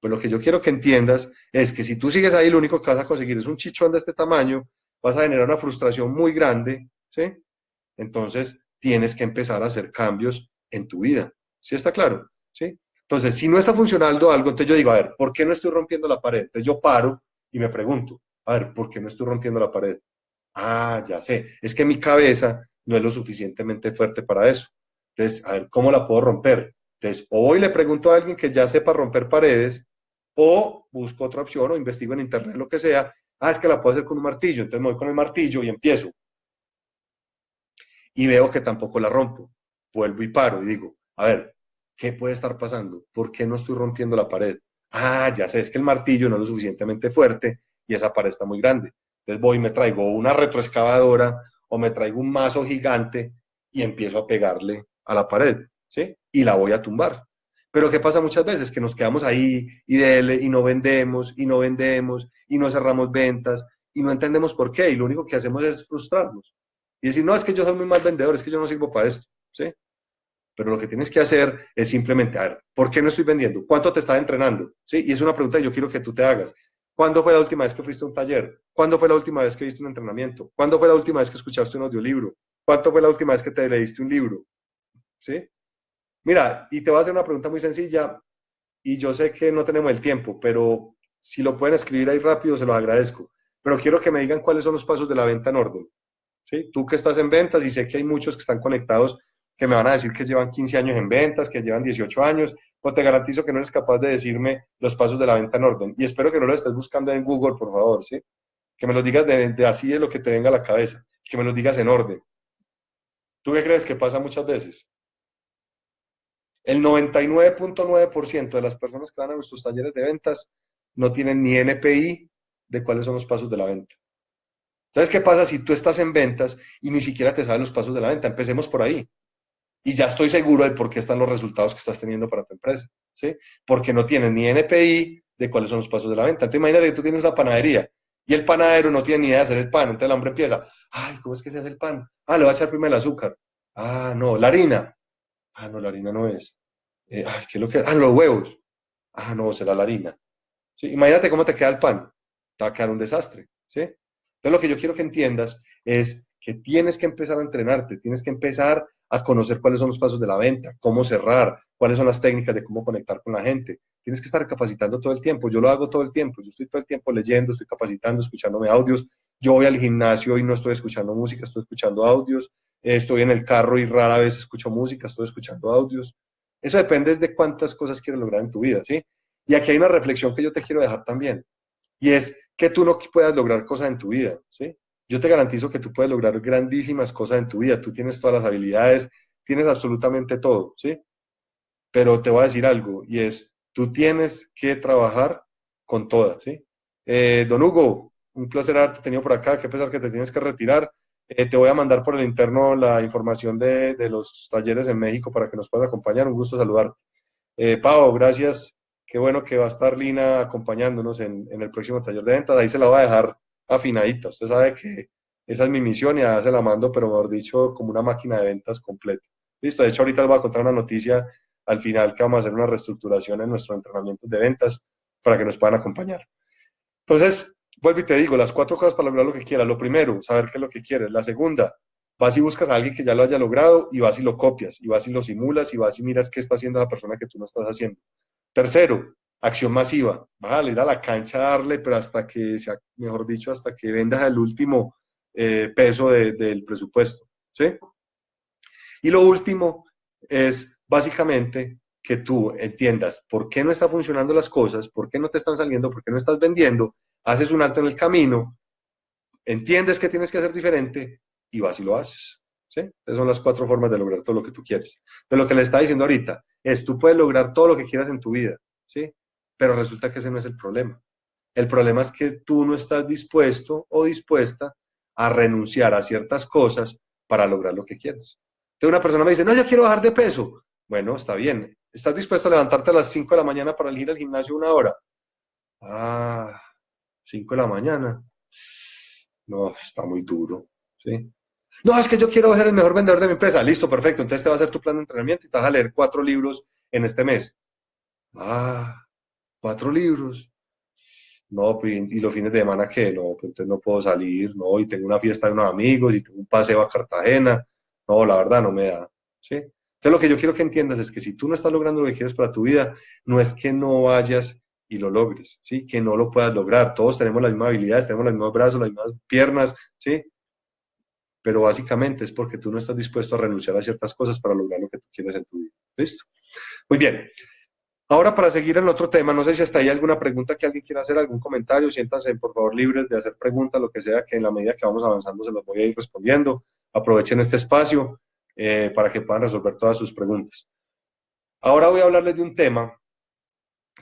Pues lo que yo quiero que entiendas es que si tú sigues ahí, lo único que vas a conseguir es un chichón de este tamaño, vas a generar una frustración muy grande, ¿sí? Entonces, tienes que empezar a hacer cambios en tu vida, ¿sí está claro? ¿Sí? Entonces, si no está funcionando algo, entonces yo digo, a ver, ¿por qué no estoy rompiendo la pared? Entonces yo paro y me pregunto, a ver, ¿por qué no estoy rompiendo la pared? Ah, ya sé, es que mi cabeza no es lo suficientemente fuerte para eso. Entonces, a ver, ¿cómo la puedo romper? Entonces, o hoy le pregunto a alguien que ya sepa romper paredes, o busco otra opción, o investigo en internet, lo que sea. Ah, es que la puedo hacer con un martillo. Entonces me voy con el martillo y empiezo. Y veo que tampoco la rompo. Vuelvo y paro y digo, a ver, ¿qué puede estar pasando? ¿Por qué no estoy rompiendo la pared? Ah, ya sé, es que el martillo no es lo suficientemente fuerte y esa pared está muy grande. Entonces voy y me traigo una retroexcavadora o me traigo un mazo gigante y empiezo a pegarle a la pared, ¿sí? Y la voy a tumbar. Pero ¿qué pasa muchas veces? Que nos quedamos ahí y dele, y no vendemos, y no vendemos, y no cerramos ventas, y no entendemos por qué, y lo único que hacemos es frustrarnos. Y decir, no, es que yo soy muy mal vendedor, es que yo no sirvo para esto, ¿sí? Pero lo que tienes que hacer es simplemente, a ver, ¿por qué no estoy vendiendo? ¿Cuánto te está entrenando? ¿Sí? Y es una pregunta que yo quiero que tú te hagas. ¿Cuándo fue la última vez que fuiste a un taller? ¿Cuándo fue la última vez que viste un entrenamiento? ¿Cuándo fue la última vez que escuchaste un audiolibro? ¿Cuándo fue la última vez que te leíste un libro? ¿Sí? Mira, y te voy a hacer una pregunta muy sencilla, y yo sé que no tenemos el tiempo, pero si lo pueden escribir ahí rápido, se los agradezco. Pero quiero que me digan cuáles son los pasos de la venta en orden. ¿Sí? Tú que estás en ventas y sé que hay muchos que están conectados que me van a decir que llevan 15 años en ventas, que llevan 18 años, pues te garantizo que no eres capaz de decirme los pasos de la venta en orden. Y espero que no lo estés buscando en Google, por favor, ¿sí? que me lo digas de, así de lo que te venga a la cabeza, que me lo digas en orden. ¿Tú qué crees que pasa muchas veces? El 99.9% de las personas que van a nuestros talleres de ventas no tienen ni NPI de cuáles son los pasos de la venta. Entonces, ¿qué pasa si tú estás en ventas y ni siquiera te sabes los pasos de la venta? Empecemos por ahí. Y ya estoy seguro de por qué están los resultados que estás teniendo para tu empresa. ¿sí? Porque no tienes ni NPI de cuáles son los pasos de la venta. Entonces, imagínate que tú tienes la panadería y el panadero no tiene ni idea de hacer el pan. Entonces, el hombre empieza, ay, ¿cómo es que se hace el pan? Ah, le voy a echar primero el azúcar. Ah, no, la harina. Ah, no, la harina no es. Eh, ay, ¿qué es lo que Ah, los huevos. Ah, no, será la harina. Imagínate cómo te queda el pan. Te va a quedar un desastre. ¿sí? Entonces, lo que yo quiero que entiendas es que tienes que empezar a entrenarte, tienes que empezar a conocer cuáles son los pasos de la venta, cómo cerrar, cuáles son las técnicas de cómo conectar con la gente. Tienes que estar capacitando todo el tiempo. Yo lo hago todo el tiempo. Yo estoy todo el tiempo leyendo, estoy capacitando, escuchándome audios. Yo voy al gimnasio y no estoy escuchando música, estoy escuchando audios. Estoy en el carro y rara vez escucho música, estoy escuchando audios. Eso depende de cuántas cosas quieres lograr en tu vida, ¿sí? Y aquí hay una reflexión que yo te quiero dejar también. Y es que tú no puedas lograr cosas en tu vida, ¿sí? Yo te garantizo que tú puedes lograr grandísimas cosas en tu vida. Tú tienes todas las habilidades, tienes absolutamente todo, ¿sí? Pero te voy a decir algo, y es, tú tienes que trabajar con todas, ¿sí? Eh, don Hugo, un placer haberte tenido por acá, qué pesar que te tienes que retirar. Eh, te voy a mandar por el interno la información de, los talleres en México para que nos puedas acompañar. Un gusto saludarte. Eh, Pau, gracias. Qué bueno que va a estar Lina acompañándonos en, el próximo taller de ventas. Ahí se la va a dejar afinadita. Usted sabe que esa es mi misión y ahora se la mando, pero mejor dicho, como una máquina de ventas completa. Listo, de hecho ahorita les voy a contar una noticia al final que vamos a hacer una reestructuración en nuestro entrenamiento de ventas para que nos puedan acompañar. Entonces, vuelvo y te digo, las cuatro cosas para lograr lo que quieras. Lo primero, saber qué es lo que quieres. La segunda, vas y buscas a alguien que ya lo haya logrado y vas y lo copias, y vas y lo simulas, y vas y miras qué está haciendo esa persona que tú no estás haciendo. Tercero, acción masiva. Vas a ir a la cancha a darle, pero hasta que, sea, mejor dicho, hasta que vendas el último eh, peso del presupuesto. ¿sí? Y lo último es básicamente que tú entiendas por qué no están funcionando las cosas, por qué no te están saliendo, por qué no estás vendiendo, haces un alto en el camino, entiendes que tienes que hacer diferente y vas y lo haces. ¿Sí? Esas son las cuatro formas de lograr todo lo que tú quieres. De lo que le está diciendo ahorita es, tú puedes lograr todo lo que quieras en tu vida, ¿sí? pero resulta que ese no es el problema. El problema es que tú no estás dispuesto o dispuesta a renunciar a ciertas cosas para lograr lo que quieres. Entonces una persona me dice, no, yo quiero bajar de peso. Bueno, está bien. ¿Estás dispuesto a levantarte a las 5 de la mañana para ir al gimnasio una hora? Ah, 5 de la mañana. No, está muy duro. ¿sí? No, es que yo quiero ser el mejor vendedor de mi empresa. Listo, perfecto. Entonces te va a hacer tu plan de entrenamiento y te vas a leer cuatro libros en este mes. Ah, cuatro libros. No, pues, y los fines de semana que no, pues entonces no puedo salir, no, y tengo una fiesta de unos amigos y tengo un paseo a Cartagena. No, la verdad no me da. ¿sí? Entonces lo que yo quiero que entiendas es que si tú no estás logrando lo que quieres para tu vida, no es que no vayas y lo logres, ¿sí? Que no lo puedas lograr. Todos tenemos las mismas habilidades, tenemos los mismos brazos, las mismas piernas, ¿sí? Pero básicamente es porque tú no estás dispuesto a renunciar a ciertas cosas para lograr lo que tú quieres en tu vida. ¿Listo? Muy bien. Ahora para seguir en otro tema, no sé si hasta ahí alguna pregunta que alguien quiera hacer, algún comentario, siéntanse por favor libres de hacer preguntas, lo que sea, que en la medida que vamos avanzando se los voy a ir respondiendo. Aprovechen este espacio eh, para que puedan resolver todas sus preguntas. Ahora voy a hablarles de un tema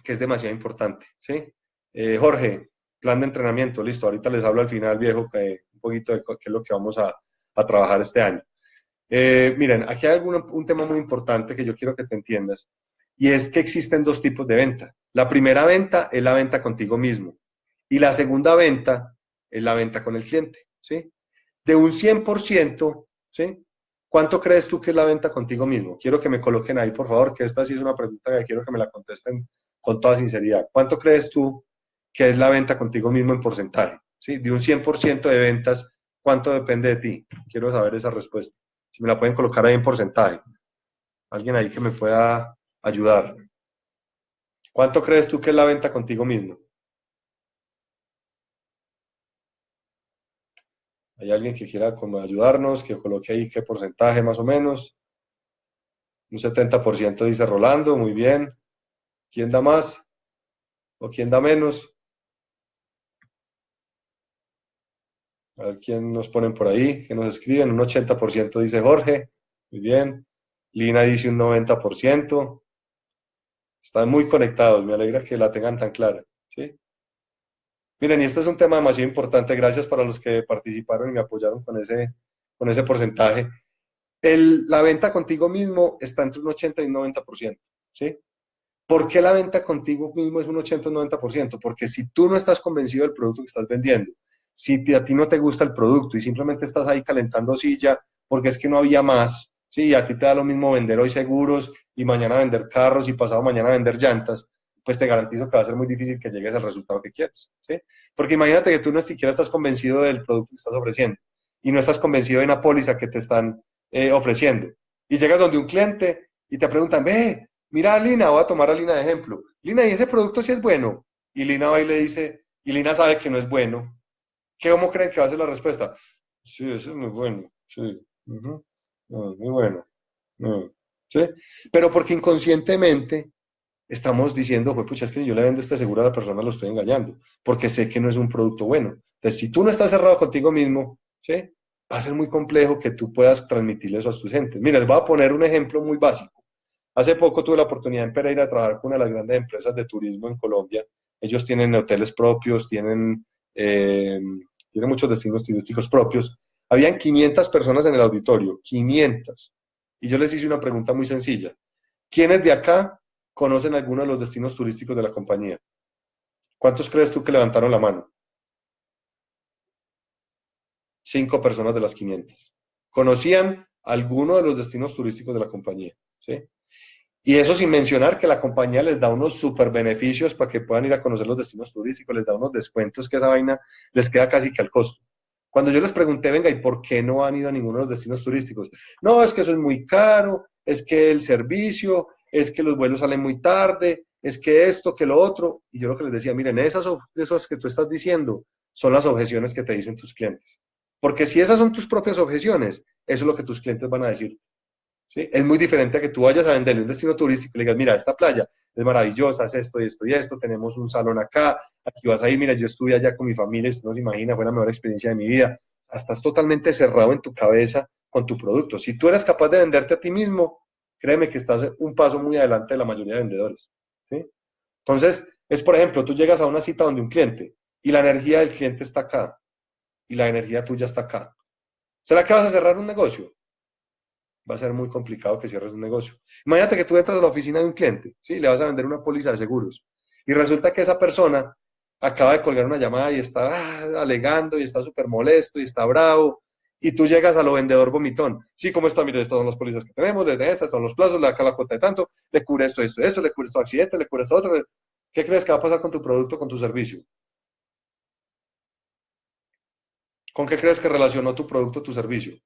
que es demasiado importante, ¿sí? Eh, Jorge, plan de entrenamiento, listo, ahorita les hablo al final, viejo, que, un poquito de qué es lo que vamos a, trabajar este año. Eh, miren, aquí hay un tema muy importante que yo quiero que te entiendas, y es que existen dos tipos de venta. La primera venta es la venta contigo mismo, y la segunda venta es la venta con el cliente, ¿sí? De un 100%, ¿sí? ¿Cuánto crees tú que es la venta contigo mismo? Quiero que me coloquen ahí, por favor, que esta sí es una pregunta que quiero que me la contesten con toda sinceridad. ¿Cuánto crees tú que es la venta contigo mismo en porcentaje? ¿Sí? De un 100% de ventas, ¿cuánto depende de ti? Quiero saber esa respuesta. Si me la pueden colocar ahí en porcentaje. Alguien ahí que me pueda ayudar. ¿Cuánto crees tú que es la venta contigo mismo? ¿Hay alguien que quiera como ayudarnos, que coloque ahí qué porcentaje más o menos? Un 70% dice Rolando, muy bien. ¿Quién da más? ¿O quién da menos? A ver quién nos ponen por ahí, que nos escriben. Un 80% dice Jorge. Muy bien. Lina dice un 90%. Están muy conectados. Me alegra que la tengan tan clara. ¿sí? Miren, y este es un tema demasiado importante. Gracias para los que participaron y me apoyaron con ese, con ese porcentaje. El, la venta contigo mismo está entre un 80 y un 90%. ¿sí? ¿Por qué la venta contigo mismo es un 80 o 90%? Porque si tú no estás convencido del producto que estás vendiendo, si a ti no te gusta el producto y simplemente estás ahí calentando silla porque es que no había más, ¿sí? a ti te da lo mismo vender hoy seguros y mañana vender carros y pasado mañana vender llantas, pues te garantizo que va a ser muy difícil que llegues al resultado que quieres, ¿sí? Porque imagínate que tú no siquiera estás convencido del producto que estás ofreciendo y no estás convencido de una póliza que te están eh, ofreciendo. Y llegas donde un cliente y te preguntan, ve, mira a Lina, voy a tomar a Lina de ejemplo. Lina, ¿y ese producto sí es bueno? Y Lina va y le dice, y Lina sabe que no es bueno. ¿Qué, ¿Cómo creen que va a ser la respuesta? Sí, eso es muy bueno, sí. muy bueno. ¿Sí? Pero porque inconscientemente estamos diciendo, pues pucha, es que yo le vendo este seguro a la persona, lo estoy engañando, porque sé que no es un producto bueno. Entonces, si tú no estás cerrado contigo mismo, ¿sí? va a ser muy complejo que tú puedas transmitirle eso a tus gentes. Mira, les voy a poner un ejemplo muy básico. Hace poco tuve la oportunidad en Pereira de trabajar con una de las grandes empresas de turismo en Colombia. Ellos tienen hoteles propios, tienen, eh, tienen muchos destinos turísticos propios. Habían 500 personas en el auditorio, 500. Y yo les hice una pregunta muy sencilla. ¿Quiénes de acá conocen alguno de los destinos turísticos de la compañía? ¿Cuántos crees tú que levantaron la mano? Cinco personas de las 500. Conocían alguno de los destinos turísticos de la compañía. ¿sí? Y eso sin mencionar que la compañía les da unos super beneficios para que puedan ir a conocer los destinos turísticos, les da unos descuentos que esa vaina les queda casi que al costo. Cuando yo les pregunté, venga, ¿y por qué no han ido a ninguno de los destinos turísticos? No, es que eso es muy caro, es que el servicio, es que los vuelos salen muy tarde, es que esto, que lo otro. Y yo lo que les decía, miren, esas, esas que tú estás diciendo son las objeciones que te dicen tus clientes. Porque si esas son tus propias objeciones, eso es lo que tus clientes van a decir. Es muy diferente a que tú vayas a venderle un destino turístico y le digas, mira, esta playa es maravillosa, es esto y esto y esto, tenemos un salón acá, aquí vas a ir, mira, yo estuve allá con mi familia, usted no se imagina, fue la mejor experiencia de mi vida. Estás totalmente cerrado en tu cabeza con tu producto. Si tú eres capaz de venderte a ti mismo, créeme que estás un paso muy adelante de la mayoría de vendedores. Entonces, es por ejemplo, tú llegas a una cita donde un cliente y la energía del cliente está acá y la energía tuya está acá. ¿Será que vas a cerrar un negocio? Va a ser muy complicado que cierres un negocio. Imagínate que tú entras a la oficina de un cliente, ¿sí? le vas a vender una póliza de seguros y resulta que esa persona acaba de colgar una llamada y está ah, alegando y está súper molesto y está bravo y tú llegas a lo vendedor vomitón. Sí, ¿cómo está? Mire, estas son las pólizas que tenemos, estas son los plazos, le acá la cuota de tanto, le cubre esto, esto, esto, le cubre esto accidente, le cubre esto otro. ¿Qué crees que va a pasar con tu producto, con tu servicio? ¿Con qué crees que relacionó tu producto, tu servicio?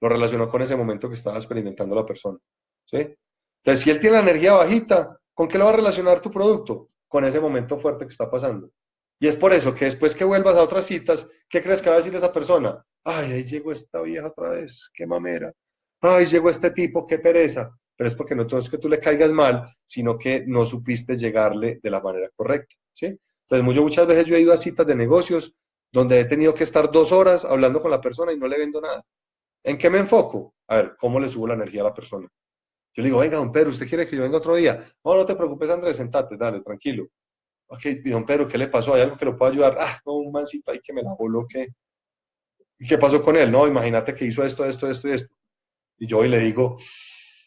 Lo relacionó con ese momento que estaba experimentando la persona. ¿sí? Entonces, si él tiene la energía bajita, ¿con qué lo va a relacionar tu producto? Con ese momento fuerte que está pasando. Y es por eso que después que vuelvas a otras citas, ¿qué crees que va a decir esa persona? Ay, ahí llegó esta vieja otra vez, qué mamera. Ay, llegó este tipo, qué pereza. Pero es porque no es que tú le caigas mal, sino que no supiste llegarle de la manera correcta. ¿sí? Entonces, muchas veces yo he ido a citas de negocios donde he tenido que estar dos horas hablando con la persona y no le vendo nada. ¿En qué me enfoco? A ver, ¿cómo le subo la energía a la persona? Yo le digo, venga, don Pedro, ¿usted quiere que yo venga otro día? No, no te preocupes, Andrés, sentate, dale, tranquilo. Ok, don Pedro, ¿qué le pasó? ¿Hay algo que lo pueda ayudar? Ah, no, un mancito ahí que me la voló, ¿qué? ¿Y qué pasó con él? No, imagínate que hizo esto, esto, esto y esto. Y yo hoy le digo,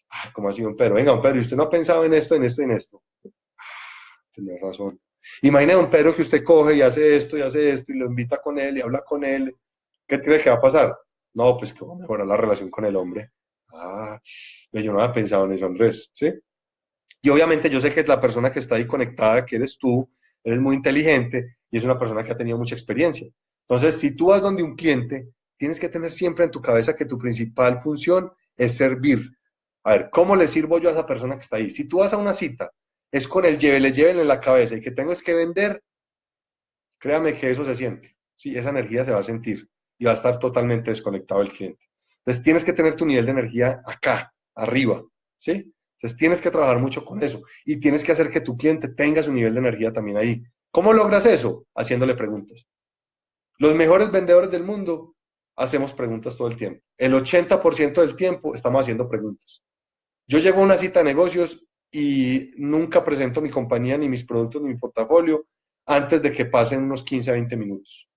ah, ¿cómo así, don Pedro? Venga, don Pedro, ¿y usted no ha pensado en esto, en esto y en esto? Ah, tenés razón. Imagina don Pedro que usted coge y hace esto y hace esto y lo invita con él y habla con él. ¿Qué cree que va a pasar? No, pues que va a mejorar la relación con el hombre. Ah, yo no había pensado en eso, Andrés, ¿sí? Y obviamente yo sé que la persona que está ahí conectada, que eres tú, eres muy inteligente y es una persona que ha tenido mucha experiencia. Entonces, si tú vas donde un cliente, tienes que tener siempre en tu cabeza que tu principal función es servir. A ver, ¿cómo le sirvo yo a esa persona que está ahí? Si tú vas a una cita es con el llévele, llévele en la cabeza y que tengo es que vender, créame que eso se siente. Sí, esa energía se va a sentir y va a estar totalmente desconectado el cliente. Entonces tienes que tener tu nivel de energía acá, arriba, ¿sí? Entonces tienes que trabajar mucho con eso y tienes que hacer que tu cliente tenga su nivel de energía también ahí. ¿Cómo logras eso? Haciéndole preguntas. Los mejores vendedores del mundo hacemos preguntas todo el tiempo. El 80% del tiempo estamos haciendo preguntas. Yo llego a una cita de negocios y nunca presento mi compañía, ni mis productos, ni mi portafolio antes de que pasen unos 15 a 20 minutos.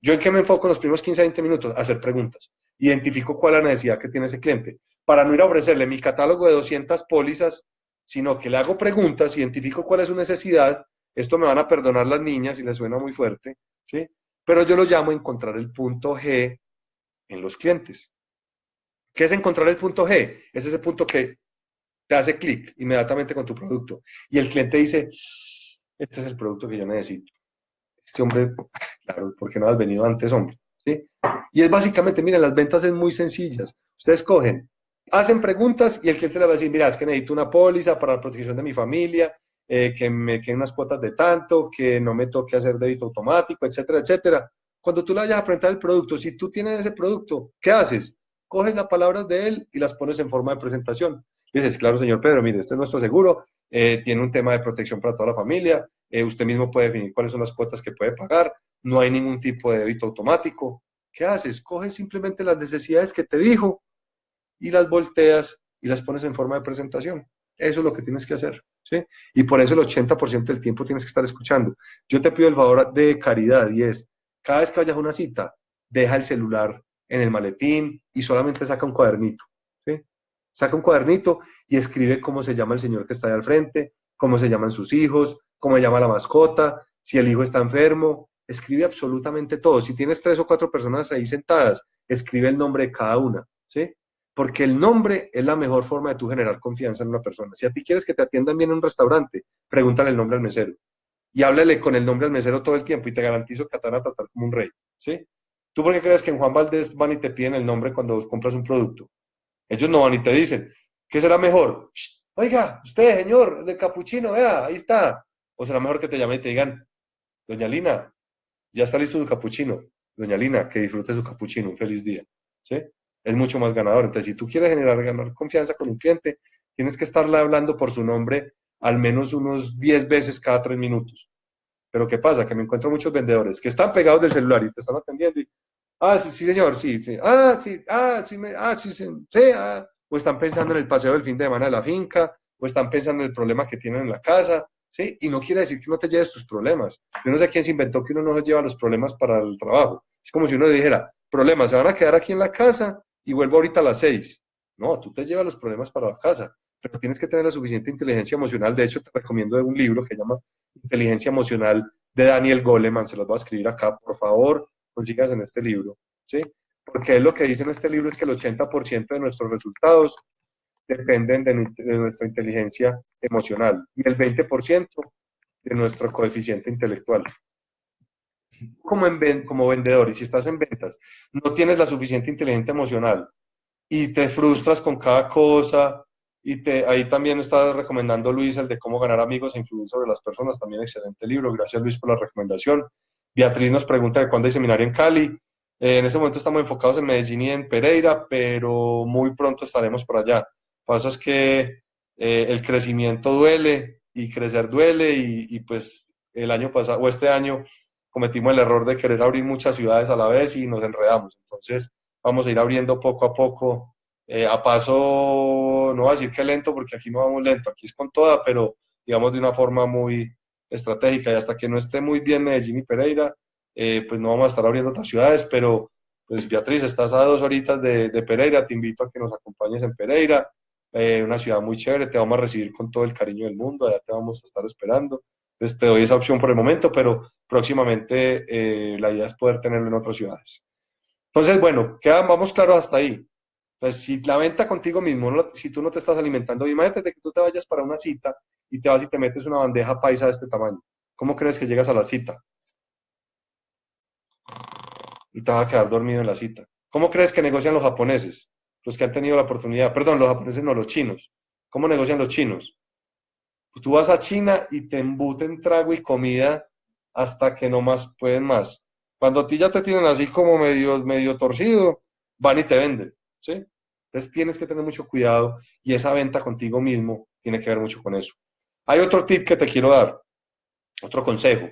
¿Yo en qué me enfoco en los primeros 15 a 20 minutos? hacer preguntas. Identifico cuál es la necesidad que tiene ese cliente. Para no ir a ofrecerle mi catálogo de 200 pólizas, sino que le hago preguntas, identifico cuál es su necesidad. Esto me van a perdonar las niñas si les suena muy fuerte, ¿sí? Pero yo lo llamo encontrar el punto G en los clientes. ¿Qué es encontrar el punto G? Es ese punto que te hace clic inmediatamente con tu producto. Y el cliente dice, este es el producto que yo necesito. Este hombre, claro, ¿por qué no has venido antes, hombre? ¿Sí? Y es básicamente, miren, las ventas es muy sencillas. Ustedes cogen, hacen preguntas y el cliente le va a decir, mira, es que necesito una póliza para la protección de mi familia, eh, que me queden unas cuotas de tanto, que no me toque hacer débito automático, etcétera, etcétera. Cuando tú le vayas a presentar el producto, si tú tienes ese producto, ¿qué haces? Coges las palabras de él y las pones en forma de presentación. dices, claro, señor Pedro, mire, este es nuestro seguro, eh, tiene un tema de protección para toda la familia, eh, usted mismo puede definir cuáles son las cuotas que puede pagar, no hay ningún tipo de débito automático. ¿Qué haces? Coges simplemente las necesidades que te dijo y las volteas y las pones en forma de presentación. Eso es lo que tienes que hacer. ¿sí? Y por eso el 80% del tiempo tienes que estar escuchando. Yo te pido el favor de caridad y es, cada vez que vayas a una cita, deja el celular en el maletín y solamente saca un cuadernito. ¿sí? Saca un cuadernito y escribe cómo se llama el señor que está ahí al frente, cómo se llaman sus hijos, cómo llama la mascota, si el hijo está enfermo. Escribe absolutamente todo. Si tienes tres o cuatro personas ahí sentadas, escribe el nombre de cada una. ¿sí? Porque el nombre es la mejor forma de tú generar confianza en una persona. Si a ti quieres que te atiendan bien en un restaurante, pregúntale el nombre al mesero. Y háblale con el nombre al mesero todo el tiempo y te garantizo que te van a tratar como un rey. ¿sí? ¿Tú por qué crees que en Juan Valdés van y te piden el nombre cuando compras un producto? Ellos no van y te dicen, ¿qué será mejor? Oiga, usted, señor, el capuchino, vea, ahí está. O será mejor que te llamen y te digan, doña Lina, ya está listo su capuchino. Doña Lina, que disfrute su capuchino, un feliz día. ¿Sí? es mucho más ganador. Entonces, si tú quieres generar ganar confianza con un cliente, tienes que estarle hablando por su nombre al menos unos 10 veces cada 3 minutos. Pero ¿qué pasa? Que me encuentro muchos vendedores que están pegados del celular y te están atendiendo y, ah, sí, sí, señor, sí, sí, ah, sí, ah, sí, me, ah, sí, sí, ah. o están pensando en el paseo del fin de semana de la finca, o están pensando en el problema que tienen en la casa, ¿sí? Y no quiere decir que no te lleves tus problemas. Yo no sé quién se inventó que uno no se lleva los problemas para el trabajo. Es como si uno le dijera, problemas, se van a quedar aquí en la casa y vuelvo ahorita a las seis. No, tú te llevas los problemas para la casa, pero tienes que tener la suficiente inteligencia emocional. De hecho, te recomiendo un libro que se llama Inteligencia Emocional de Daniel Goleman. Se los voy a escribir acá, por favor, consigas en este libro. ¿sí? Porque lo que dice en este libro es que el 80% de nuestros resultados dependen de, nuestra inteligencia emocional y el 20% de nuestro coeficiente intelectual como, como vendedor y si estás en ventas, no tienes la suficiente inteligencia emocional y te frustras con cada cosa y te, ahí también está recomendando Luis el de cómo ganar amigos e influir sobre las personas, también excelente libro, gracias Luis por la recomendación. Beatriz nos pregunta de cuándo hay seminario en Cali. Eh, en este momento estamos enfocados en Medellín y en Pereira, pero muy pronto estaremos por allá. Pasa es que eh, el crecimiento duele y crecer duele y, pues el año pasado o este año cometimos el error de querer abrir muchas ciudades a la vez y nos enredamos. Entonces, vamos a ir abriendo poco a poco, eh, a paso, no voy a decir que lento, porque aquí no vamos lento, aquí es con toda, pero digamos de una forma muy estratégica y hasta que no esté muy bien Medellín y Pereira, eh, pues no vamos a estar abriendo otras ciudades, pero pues Beatriz, estás a dos horitas de, Pereira, te invito a que nos acompañes en Pereira, eh, una ciudad muy chévere, te vamos a recibir con todo el cariño del mundo, allá te vamos a estar esperando. Entonces te doy esa opción por el momento, pero próximamente eh, la idea es poder tenerlo en otras ciudades. Entonces, bueno, queda, vamos claros hasta ahí. Entonces, si la venta contigo mismo, si tú no te estás alimentando, imagínate que tú te vayas para una cita y te vas y te metes una bandeja paisa de este tamaño. ¿Cómo crees que llegas a la cita? Y te vas a quedar dormido en la cita. ¿Cómo crees que negocian los japoneses? Los que han tenido la oportunidad. Perdón, los japoneses no, los chinos. ¿Cómo negocian los chinos? Pues tú vas a China y te embuten trago y comida hasta que no más pueden más. Cuando a ti ya te tienen así como medio, medio torcido, van y te venden, ¿sí? Entonces tienes que tener mucho cuidado y esa venta contigo mismo tiene que ver mucho con eso. Hay otro tip que te quiero dar, otro consejo,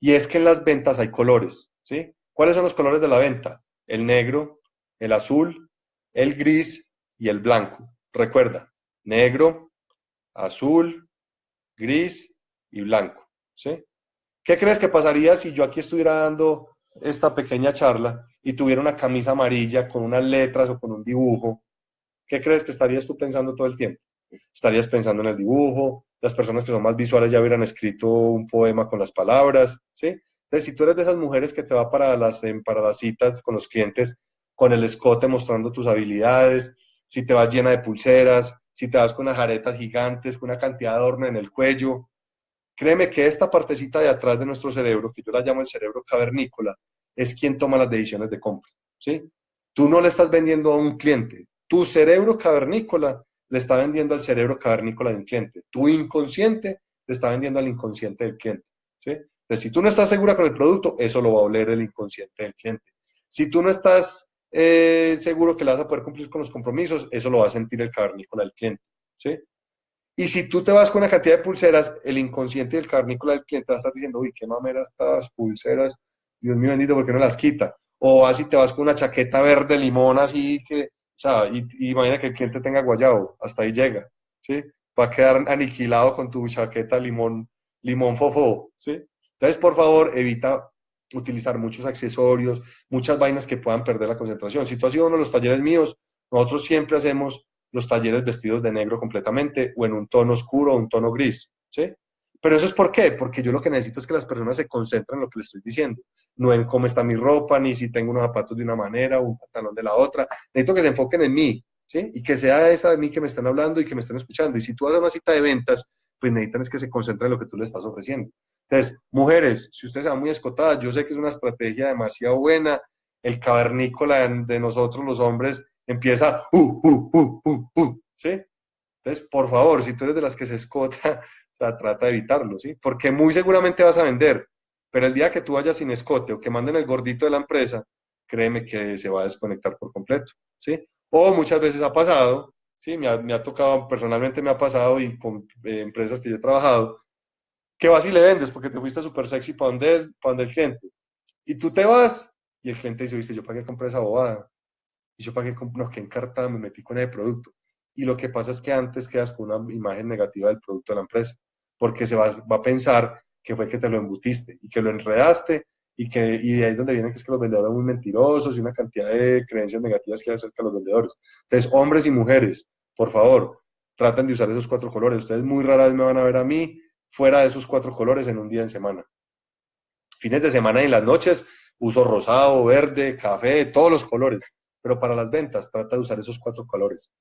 y es que en las ventas hay colores, ¿sí? ¿Cuáles son los colores de la venta? El negro, el azul, el gris y el blanco. Recuerda, negro, azul, gris y blanco. ¿sí? ¿Qué crees que pasaría si yo aquí estuviera dando esta pequeña charla y tuviera una camisa amarilla con unas letras o con un dibujo? ¿Qué crees que estarías tú pensando todo el tiempo? Estarías pensando en el dibujo, las personas que son más visuales ya hubieran escrito un poema con las palabras, ¿sí? Entonces, si tú eres de esas mujeres que te va para las, para las citas con los clientes con el escote mostrando tus habilidades, si te vas llena de pulseras, si te vas con unas aretas gigantes, con una cantidad de adorno en el cuello, créeme que esta partecita de atrás de nuestro cerebro, que yo la llamo el cerebro cavernícola, es quien toma las decisiones de compra, ¿sí? Tú no le estás vendiendo a un cliente, tu cerebro cavernícola le está vendiendo al cerebro cavernícola de un cliente, tu inconsciente le está vendiendo al inconsciente del cliente, ¿sí? Entonces, si tú no estás segura con el producto, eso lo va a oler el inconsciente del cliente. Si tú no estás eh, seguro que le vas a poder cumplir con los compromisos, eso lo va a sentir el cavernícola del cliente. ¿sí? Y si tú te vas con una cantidad de pulseras, el inconsciente del cavernícola del cliente va a estar diciendo, uy, qué mamera estas pulseras, Dios mío bendito, ¿por qué no las quita? O así te vas con una chaqueta verde limón, así que, o sea, y, imagina que el cliente tenga guayabo, hasta ahí llega, ¿sí? Va a quedar aniquilado con tu chaqueta limón, limón fofo, ¿sí? Entonces, por favor, evita utilizar muchos accesorios, muchas vainas que puedan perder la concentración. Si tú has uno de los talleres míos, nosotros siempre hacemos los talleres vestidos de negro completamente o en un tono oscuro o un tono gris, ¿sí? Pero eso es por qué, porque yo lo que necesito es que las personas se concentren en lo que les estoy diciendo, no en cómo está mi ropa, ni si tengo unos zapatos de una manera o un pantalón de la otra. Necesito que se enfoquen en mí, ¿sí? Y que sea esa de mí que me están hablando y que me están escuchando. Y si tú haces una cita de ventas, pues necesitan es que se concentren en lo que tú le estás ofreciendo. Entonces, mujeres, si ustedes se muy escotadas, yo sé que es una estrategia demasiado buena. El cavernícola de nosotros, los hombres, empieza, uh, uh, uh, uh, ¿sí? Entonces, por favor, si tú eres de las que se escota, o sea, trata de evitarlo, ¿sí? Porque muy seguramente vas a vender, pero el día que tú vayas sin escote o que manden el gordito de la empresa, créeme que se va a desconectar por completo, ¿sí? O muchas veces ha pasado, ¿sí? Me ha, me ha tocado, personalmente me ha pasado y con eh, empresas que yo he trabajado, que vas y le vendes porque te fuiste súper sexy para donde, el, para donde el cliente. Y tú te vas y el cliente dice, viste, yo para qué compré esa bobada. Y yo compré, no, qué encartada me metí con ese producto. Y lo que pasa es que antes quedas con una imagen negativa del producto de la empresa, porque se va, va a pensar que fue que te lo embutiste y que lo enredaste y que y de ahí es donde viene que es que los vendedores son muy mentirosos y una cantidad de creencias negativas que hay acerca de los vendedores. Entonces, hombres y mujeres, por favor, traten de usar esos cuatro colores. Ustedes muy rara vez me van a ver a mí fuera de esos cuatro colores en un día en semana. Fines de semana y en las noches uso rosado, verde, café, todos los colores. Pero para las ventas trata de usar esos cuatro colores.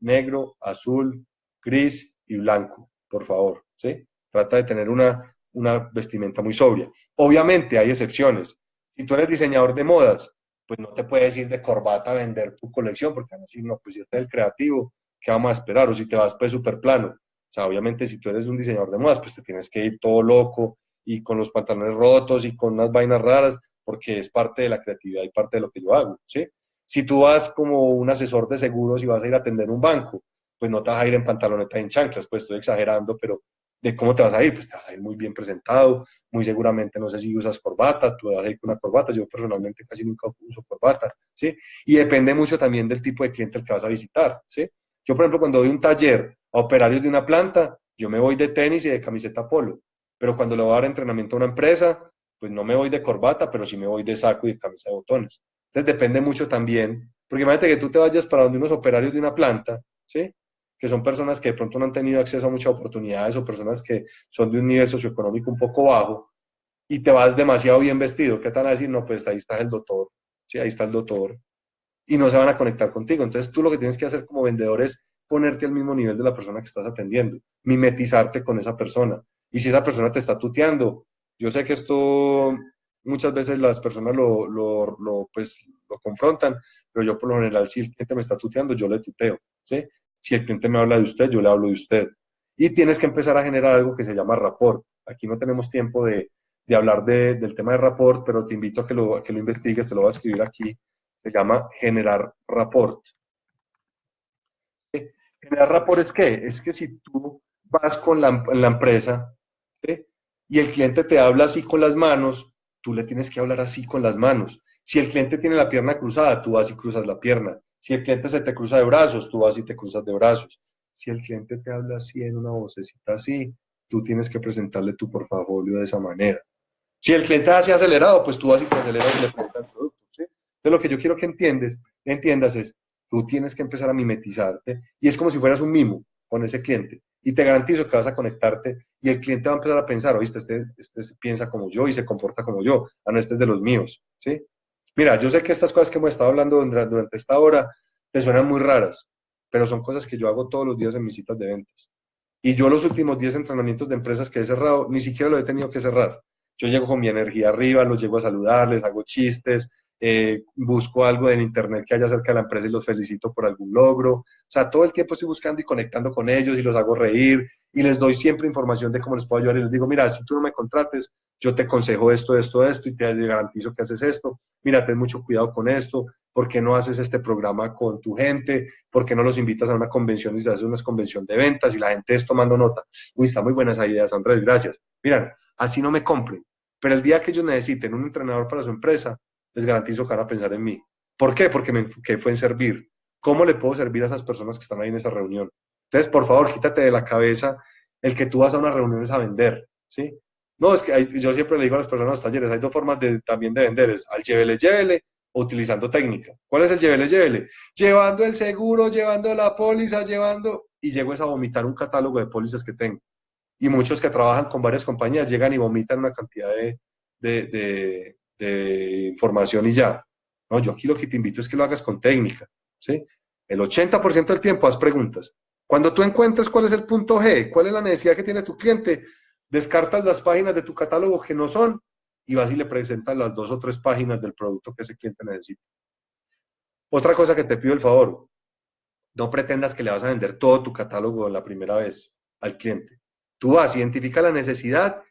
Negro, azul, gris y blanco, por favor. ¿sí? Trata de tener una, una vestimenta muy sobria. Obviamente hay excepciones. Si tú eres diseñador de modas, pues no te puedes ir de corbata a vender tu colección, porque van a decir, no, pues si está el creativo, ¿qué vamos a esperar? O si te vas pues súper plano. O sea, obviamente si tú eres un diseñador de modas, pues te tienes que ir todo loco y con los pantalones rotos y con unas vainas raras, porque es parte de la creatividad y parte de lo que yo hago, ¿sí? Si tú vas como un asesor de seguros y vas a ir a atender un banco, pues no te vas a ir en pantaloneta y en chanclas, pues estoy exagerando, pero ¿de cómo te vas a ir? Pues te vas a ir muy bien presentado, muy seguramente, no sé si usas corbata, tú vas a ir con una corbata, yo personalmente casi nunca uso corbata, ¿sí? Y depende mucho también del tipo de cliente al que vas a visitar, ¿sí? Yo, por ejemplo, cuando doy un taller a operarios de una planta, yo me voy de tenis y de camiseta polo. Pero cuando le voy a dar entrenamiento a una empresa, pues no me voy de corbata, pero sí me voy de saco y de camisa de botones. Entonces depende mucho también, porque imagínate que tú te vayas para donde unos operarios de una planta, ¿sí? Que son personas que de pronto no han tenido acceso a muchas oportunidades o personas que son de un nivel socioeconómico un poco bajo y te vas demasiado bien vestido. ¿Qué te a decir? No, pues ahí está el doctor, ¿sí? Ahí está el doctor. Y no se van a conectar contigo. Entonces tú lo que tienes que hacer como vendedor es ponerte al mismo nivel de la persona que estás atendiendo, mimetizarte con esa persona. Y si esa persona te está tuteando, yo sé que esto muchas veces las personas lo, lo, pues, lo confrontan, pero yo por lo general, si el cliente me está tuteando, yo le tuteo. ¿sí? Si el cliente me habla de usted, yo le hablo de usted. Y tienes que empezar a generar algo que se llama rapport. Aquí no tenemos tiempo de, de hablar de, del tema de rapport, pero te invito a que lo, que lo investigues, te lo voy a escribir aquí. Se llama generar rapport. Generar rapport es qué? Es que si tú vas con la, la empresa y el cliente te habla así con las manos, tú le tienes que hablar así con las manos. Si el cliente tiene la pierna cruzada, tú vas y cruzas la pierna. Si el cliente se te cruza de brazos, tú vas y te cruzas de brazos. Si el cliente te habla así en una vocecita así, tú tienes que presentarle tu portafolio de esa manera. Si el cliente hace acelerado, pues tú vas y te aceleras y le. ¿sí? Lo que yo quiero que entiendes, entiendas es, tú tienes que empezar a mimetizarte y es como si fueras un mimo con ese cliente. Y te garantizo que vas a conectarte y el cliente va a empezar a pensar, oíste, este, este piensa como yo y se comporta como yo, a no, este es de los míos, ¿sí? Mira, yo sé que estas cosas que hemos estado hablando durante esta hora te suenan muy raras, pero son cosas que yo hago todos los días en mis citas de ventas. Y yo los últimos 10 entrenamientos de empresas que he cerrado, ni siquiera lo he tenido que cerrar. Yo llego con mi energía arriba, los llego a saludarles, hago chistes, eh, busco algo en internet que haya cerca de la empresa y los felicito por algún logro. O sea, todo el tiempo estoy buscando y conectando con ellos y los hago reír y les doy siempre información de cómo les puedo ayudar y les digo, mira, si tú no me contrates, yo te aconsejo esto, esto, esto y te garantizo que haces esto. Mira, ten mucho cuidado con esto. ¿Por qué no haces este programa con tu gente? ¿Por qué no los invitas a una convención y se hace una convención de ventas y la gente es tomando nota? Uy, está muy buenas ideas, Andrés, gracias. Miran, así no me compren. Pero el día que ellos necesiten un entrenador para su empresa, les garantizo que van a pensar en mí. ¿Por qué? Porque me enfoqué fue en servir. ¿Cómo le puedo servir a esas personas que están ahí en esa reunión? Entonces, por favor, quítate de la cabeza el que tú vas a unas reuniones a vender, ¿sí? No, es que yo siempre le digo a las personas en los talleres, hay dos formas de, también de vender, es al llévele, llévele o utilizando técnica. ¿Cuál es el llévele, llévele? Llevando el seguro, llevando la póliza, llevando, y llego a vomitar un catálogo de pólizas que tengo. Y muchos que trabajan con varias compañías llegan y vomitan una cantidad de, de información y ya. No, yo aquí lo que te invito es que lo hagas con técnica, ¿sí? El 80% del tiempo haz preguntas. Cuando tú encuentres cuál es el punto G, cuál es la necesidad que tiene tu cliente, descartas las páginas de tu catálogo que no son y vas y le presentas las dos o tres páginas del producto que ese cliente necesita. Otra cosa que te pido el favor, no pretendas que le vas a vender todo tu catálogo la primera vez al cliente. Tú vas, identifica la necesidad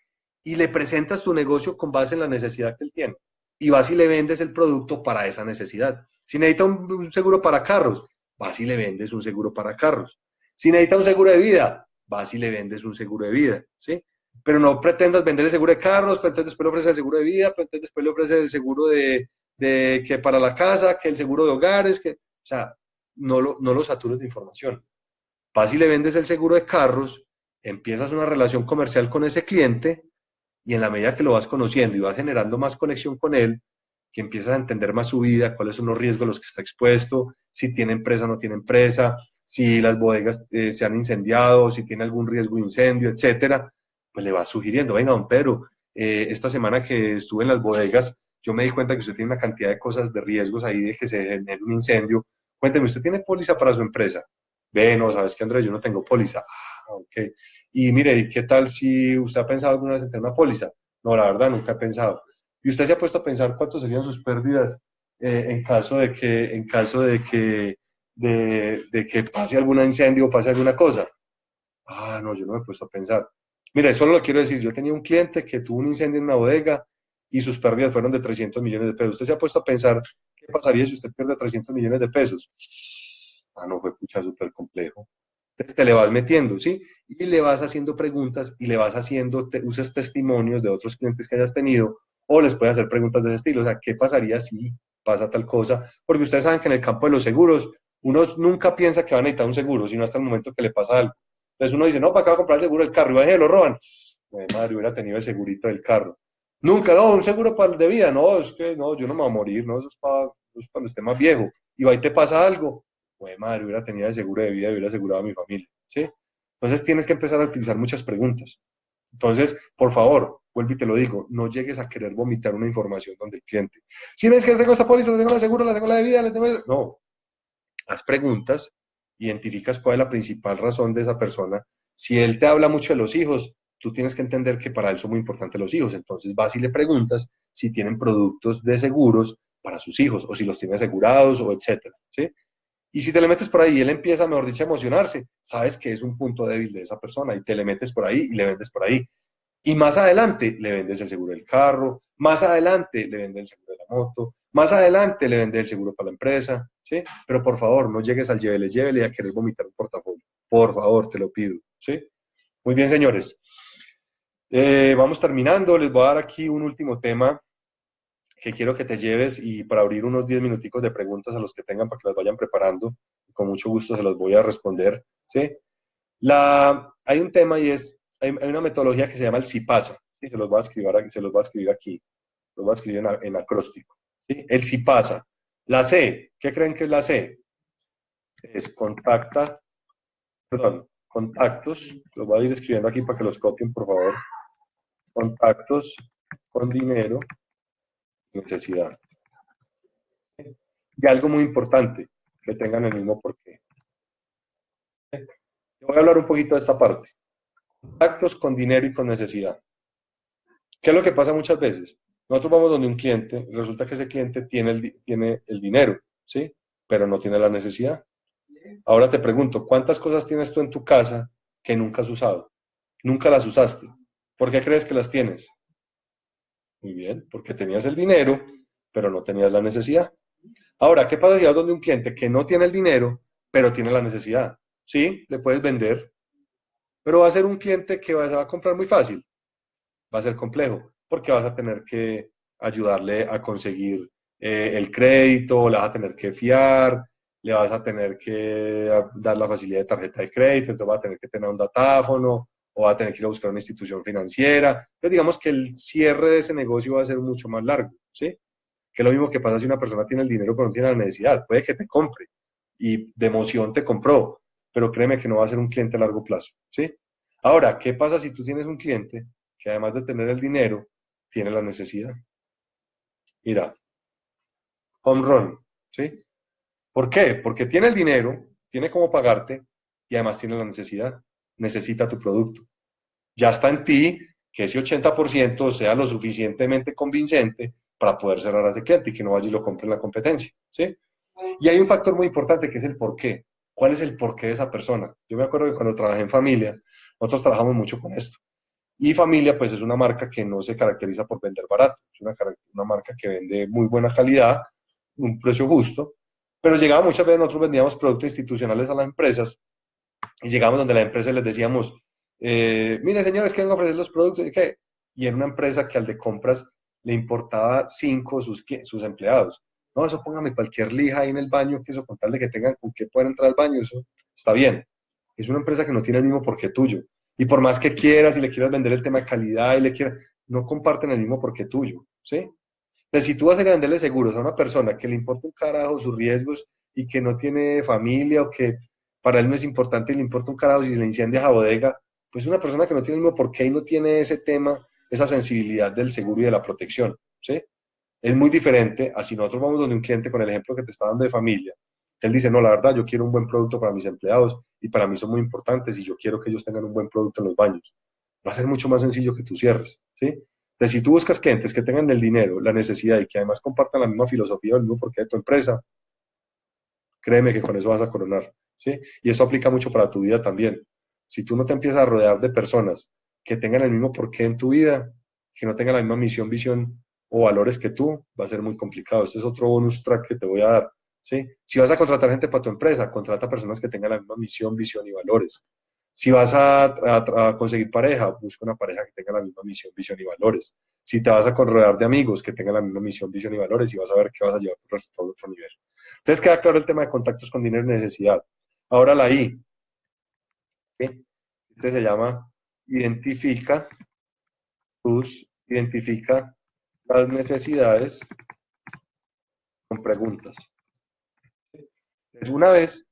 y le presentas tu negocio con base en la necesidad que él tiene. Y vas y le vendes el producto para esa necesidad. Si necesita un, seguro para carros, vas y le vendes un seguro para carros. Si necesita un seguro de vida, vas y le vendes un seguro de vida, ¿sí? Pero no pretendas vender el seguro de carros, pero después le ofreces el seguro de vida, pero después le ofreces el seguro de, que para la casa, que el seguro de hogares, que, o sea, no lo, no lo satures de información. Vas y le vendes el seguro de carros, empiezas una relación comercial con ese cliente y en la medida que lo vas conociendo y vas generando más conexión con él, que empiezas a entender más su vida, cuáles son los riesgos a los que está expuesto, si tiene empresa o no tiene empresa, si las bodegas eh, se han incendiado, si tiene algún riesgo de incendio, etcétera, pues le vas sugiriendo, venga, don Pedro, eh, esta semana que estuve en las bodegas, yo me di cuenta que usted tiene una cantidad de cosas de riesgos ahí de que se genere un incendio. Cuénteme, ¿usted tiene póliza para su empresa? Ve, no, sabes que Andrés, yo no tengo póliza. Ah, ok. Y mire, ¿qué tal si usted ha pensado alguna vez en tener una póliza? No, la verdad, nunca he pensado. ¿Y usted se ha puesto a pensar cuánto serían sus pérdidas eh, en caso de que, en caso de que, de, que pase algún incendio o pase alguna cosa? Ah, no, yo no me he puesto a pensar. Mire, solo lo quiero decir, yo tenía un cliente que tuvo un incendio en una bodega y sus pérdidas fueron de 300 millones de pesos. ¿Usted se ha puesto a pensar qué pasaría si usted pierde 300 millones de pesos? Ah, no, fue pucha súper complejo. Te le vas metiendo, ¿sí? Y le vas haciendo preguntas y le vas haciendo, te, usas testimonios de otros clientes que hayas tenido o les puedes hacer preguntas de ese estilo. O sea, ¿qué pasaría si pasa tal cosa? Porque ustedes saben que en el campo de los seguros, uno nunca piensa que va a necesitar un seguro, sino hasta el momento que le pasa algo. Entonces uno dice, no, para acá va a comprar el seguro del carro y va y lo roban. Madre, hubiera tenido el segurito del carro. Nunca, no, un seguro para de vida, no, es que no, yo no me voy a morir, no, eso es para, cuando esté más viejo. Y va y te pasa algo, pues madre, hubiera tenido seguro de vida hubiera asegurado a mi familia, ¿sí? Entonces tienes que empezar a utilizar muchas preguntas. Entonces, por favor, vuelvo y te lo digo, no llegues a querer vomitar una información donde el cliente, si ves que tengo esta póliza, la tengo la seguro, la tengo la de vida, la tengo... No, haz preguntas, identificas cuál es la principal razón de esa persona. Si él te habla mucho de los hijos, tú tienes que entender que para él son muy importantes los hijos. Entonces vas y le preguntas si tienen productos de seguros para sus hijos o si los tiene asegurados o etcétera, ¿sí? Y si te le metes por ahí y él empieza, mejor dicho, a emocionarse, sabes que es un punto débil de esa persona y te le metes por ahí y le vendes por ahí. Y más adelante le vendes el seguro del carro, más adelante le vendes el seguro de la moto, más adelante le vendes el seguro para la empresa, ¿sí? Pero por favor, no llegues al llévele, llévele a querer vomitar un portafolio. Por favor, te lo pido, ¿sí? Muy bien, señores. Eh, vamos terminando. Les voy a dar aquí un último tema que quiero que te lleves y para abrir unos 10 minuticos de preguntas a los que tengan para que las vayan preparando. Con mucho gusto se los voy a responder. ¿sí? La, hay un tema y es, hay, una metodología que se llama el CIPASA. ¿sí? Se los voy a escribir. Se los voy a escribir aquí. Los voy a escribir en, en acróstico. ¿sí? El CIPASA. La C, ¿qué creen que es la C? Es contacta, perdón, contactos, los voy a ir escribiendo aquí para que los copien, por favor. Contactos con dinero, necesidad. Y algo muy importante, que tengan el mismo porqué. Voy a hablar un poquito de esta parte. Contactos con dinero y con necesidad. ¿Qué es lo que pasa muchas veces? Nosotros vamos donde un cliente, resulta que ese cliente tiene el, tiene el dinero, ¿sí? Pero no tiene la necesidad. Ahora te pregunto, ¿cuántas cosas tienes tú en tu casa que nunca has usado? Nunca las usaste. ¿Por qué crees que las tienes? Muy bien, porque tenías el dinero, pero no tenías la necesidad. Ahora, ¿qué pasa si vas donde un cliente que no tiene el dinero, pero tiene la necesidad? Sí, le puedes vender, pero va a ser un cliente que va a comprar muy fácil. Va a ser complejo, porque vas a tener que ayudarle a conseguir eh, el crédito, le vas a tener que fiar, le vas a tener que dar la facilidad de tarjeta de crédito, entonces va a tener que tener un datáfono o va a tener que ir a buscar una institución financiera. Entonces digamos que el cierre de ese negocio va a ser mucho más largo, ¿sí? Que es lo mismo que pasa si una persona tiene el dinero pero no tiene la necesidad. Puede que te compre y de emoción te compró, pero créeme que no va a ser un cliente a largo plazo, ¿sí? Ahora, ¿qué pasa si tú tienes un cliente que además de tener el dinero, tiene la necesidad? Mira, home run, ¿sí? ¿Por qué? Porque tiene el dinero, tiene cómo pagarte y además tiene la necesidad. Necesita tu producto. Ya está en ti que ese 80% sea lo suficientemente convincente para poder cerrar a ese cliente y que no vaya y lo compre en la competencia. ¿sí? Y hay un factor muy importante que es el por qué. ¿Cuál es el porqué de esa persona? Yo me acuerdo que cuando trabajé en familia, nosotros trabajamos mucho con esto. Y familia, pues es una marca que no se caracteriza por vender barato. Es una, una marca que vende muy buena calidad, un precio justo, pero llegaba muchas veces, nosotros vendíamos productos institucionales a las empresas y llegamos donde la empresa les decíamos, eh, mire señores, ¿quieren ofrecer los productos? ¿Y qué? Y era una empresa que al de compras le importaba cinco sus, sus empleados. No, eso póngame cualquier lija ahí en el baño, que eso con tal de que tengan con qué puedan entrar al baño, eso está bien. Es una empresa que no tiene el mismo porqué tuyo. Y por más que quieras y le quieras vender el tema de calidad y le quieras, no comparten el mismo porqué tuyo, ¿sí? Entonces, si tú vas a venderle seguros a una persona que le importa un carajo sus riesgos y que no tiene familia o que para él no es importante y le importa un carajo si le incendia la bodega, pues una persona que no tiene el mismo porqué y no tiene ese tema, esa sensibilidad del seguro y de la protección, ¿sí? Es muy diferente a si nosotros vamos donde un cliente con el ejemplo que te está dando de familia. Él dice, no, la verdad, yo quiero un buen producto para mis empleados y para mí son muy importantes y yo quiero que ellos tengan un buen producto en los baños. Va a ser mucho más sencillo que tú cierres, ¿sí? Entonces, si tú buscas clientes que tengan el dinero, la necesidad y que además compartan la misma filosofía o el mismo porqué de tu empresa, créeme que con eso vas a coronar. Y eso aplica mucho para tu vida también. Si tú no te empiezas a rodear de personas que tengan el mismo porqué en tu vida, que no tengan la misma misión, visión o valores que tú, va a ser muy complicado. Este es otro bonus track que te voy a dar. ¿sí? Si vas a contratar gente para tu empresa, contrata personas que tengan la misma misión, visión y valores. Si vas a, conseguir pareja, busca una pareja que tenga la misma misión, visión y valores. Si te vas a rodear de amigos que tengan la misma misión, visión y valores, y vas a ver que vas a llevar tu resultado a otro nivel. Entonces queda claro el tema de contactos con dinero y necesidad. Ahora la I. Este se llama identifica tus, identifica las necesidades con preguntas. Entonces, una vez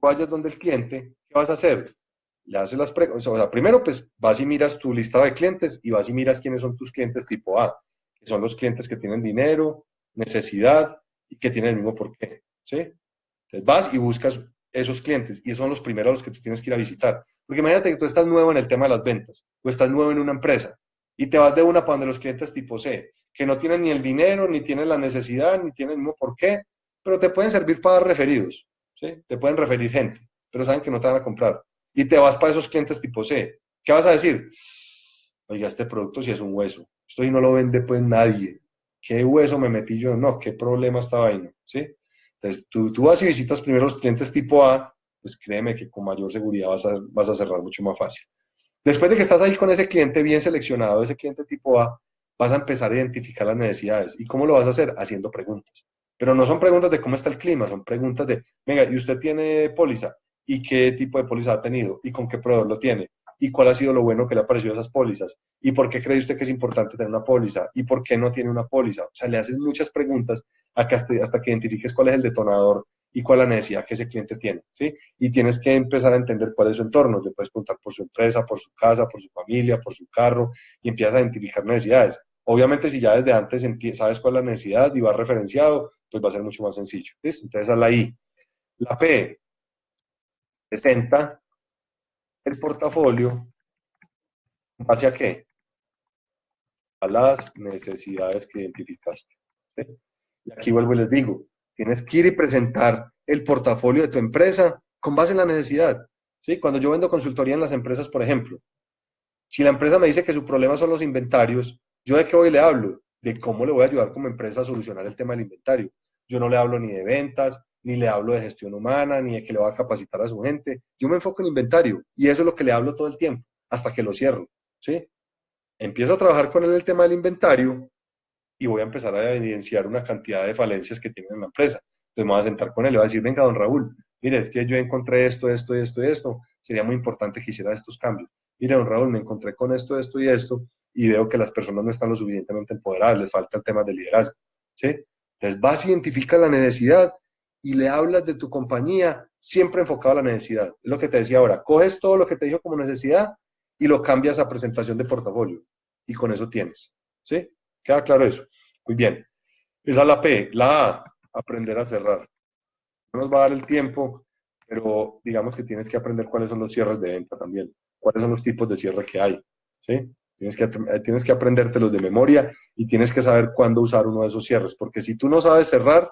vayas donde el cliente, vas a hacer? Le haces las preguntas, o sea, primero pues vas y miras tu lista de clientes y vas y miras quiénes son tus clientes tipo A, que son los clientes que tienen dinero, necesidad y que tienen el mismo porqué, ¿sí? Entonces vas y buscas esos clientes y son los primeros los que tú tienes que ir a visitar. Porque imagínate que tú estás nuevo en el tema de las ventas o estás nuevo en una empresa y te vas de una para donde los clientes tipo C, que no tienen ni el dinero, ni tienen la necesidad, ni tienen el mismo porqué, pero te pueden servir para dar referidos, ¿sí? Te pueden referir gente pero saben que no te van a comprar. Y te vas para esos clientes tipo C. ¿Qué vas a decir? Oiga, este producto sí es un hueso. Esto y no lo vende pues nadie. ¿Qué hueso me metí yo? No, ¿qué problema esta vaina? ¿Sí? Tú vas y visitas primero los clientes tipo A, pues créeme que con mayor seguridad vas a, vas a cerrar mucho más fácil. Después de que estás ahí con ese cliente bien seleccionado, ese cliente tipo A, vas a empezar a identificar las necesidades. ¿Y cómo lo vas a hacer? Haciendo preguntas. Pero no son preguntas de cómo está el clima, son preguntas de, venga, ¿y usted tiene póliza? ¿Y qué tipo de póliza ha tenido? ¿Y con qué proveedor lo tiene? ¿Y cuál ha sido lo bueno que le ha parecido a esas pólizas? ¿Y por qué cree usted que es importante tener una póliza? ¿Y por qué no tiene una póliza? O sea, le haces muchas preguntas hasta, que identifiques cuál es el detonador y cuál es la necesidad que ese cliente tiene, ¿sí? Y tienes que empezar a entender cuál es su entorno. Te puedes preguntar por su empresa, por su casa, por su familia, por su carro, y empiezas a identificar necesidades. Obviamente, si ya desde antes sabes cuál es la necesidad y vas referenciado, pues va a ser mucho más sencillo. Entonces, a la I. La P presenta el portafolio ¿Hacia qué? A las necesidades que identificaste. Y aquí vuelvo y les digo, tienes que ir y presentar el portafolio de tu empresa con base en la necesidad. ¿sí? Cuando yo vendo consultoría en las empresas, por ejemplo, si la empresa me dice que su problema son los inventarios, ¿yo de qué voy le hablo? De cómo le voy a ayudar como empresa a solucionar el tema del inventario. Yo no le hablo ni de ventas, ni le hablo de gestión humana, ni de que le va a capacitar a su gente. Yo me enfoco en inventario y eso es lo que le hablo todo el tiempo, hasta que lo cierro. ¿sí? Empiezo a trabajar con él el tema del inventario y voy a empezar a evidenciar una cantidad de falencias que tiene en la empresa. Entonces me voy a sentar con él y voy a decir, venga, don Raúl, mire, es que yo encontré esto, esto, esto y esto, sería muy importante que hiciera estos cambios. Mire, don Raúl, me encontré con esto, esto y esto, y veo que las personas no están lo suficientemente empoderadas, les falta el tema del liderazgo, ¿sí? Entonces vas, identificas la necesidad y le hablas de tu compañía siempre enfocado a la necesidad. Es lo que te decía ahora, coges todo lo que te dijo como necesidad y lo cambias a presentación de portafolio. Y con eso tienes. ¿Sí? ¿Queda claro eso? Muy bien. Esa es la P. La A, aprender a cerrar. No nos va a dar el tiempo, pero digamos que tienes que aprender cuáles son los cierres de venta también. Cuáles son los tipos de cierre que hay. ¿Sí? Tienes que, eh, tienes que aprendértelos de memoria y tienes que saber cuándo usar uno de esos cierres. Porque si tú no sabes cerrar,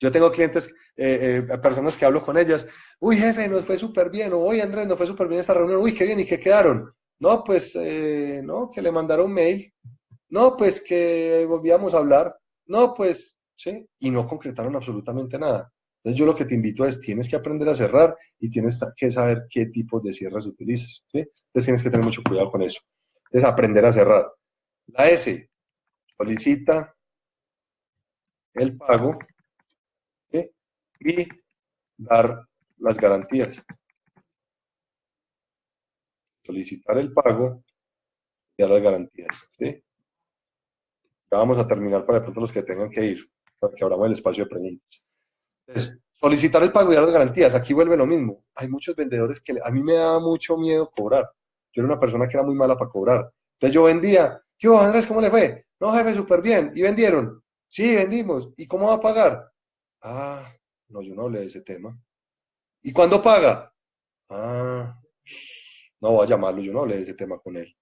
yo tengo clientes, eh, eh, personas que hablo con ellas, uy jefe, nos fue súper bien, o uy Andrés, nos fue súper bien esta reunión, uy, qué bien, ¿y qué quedaron? No, pues, eh, no, que le mandaron mail, no, pues que volvíamos a hablar, no, pues, sí, y no concretaron absolutamente nada. Entonces yo lo que te invito es, tienes que aprender a cerrar y tienes que saber qué tipo de cierres utilizas, ¿sí? Entonces tienes que tener mucho cuidado con eso. Es aprender a cerrar. La S, solicita el pago y dar las garantías. Solicitar el pago y dar las garantías. ¿sí? Ya vamos a terminar para pronto los que tengan que ir, para que abramos el espacio de preguntas. Solicitar el pago y dar las garantías. Aquí vuelve lo mismo. Hay muchos vendedores que a mí me da mucho miedo cobrar. Yo era una persona que era muy mala para cobrar. Entonces yo vendía. ¿Qué Andrés? ¿Cómo le fue? No, jefe, súper bien. ¿Y vendieron? Sí, vendimos. ¿Y cómo va a pagar? Ah, no, yo no hablé de ese tema. ¿Y cuándo paga? Ah, no voy a llamarlo, yo no hablé de ese tema con él.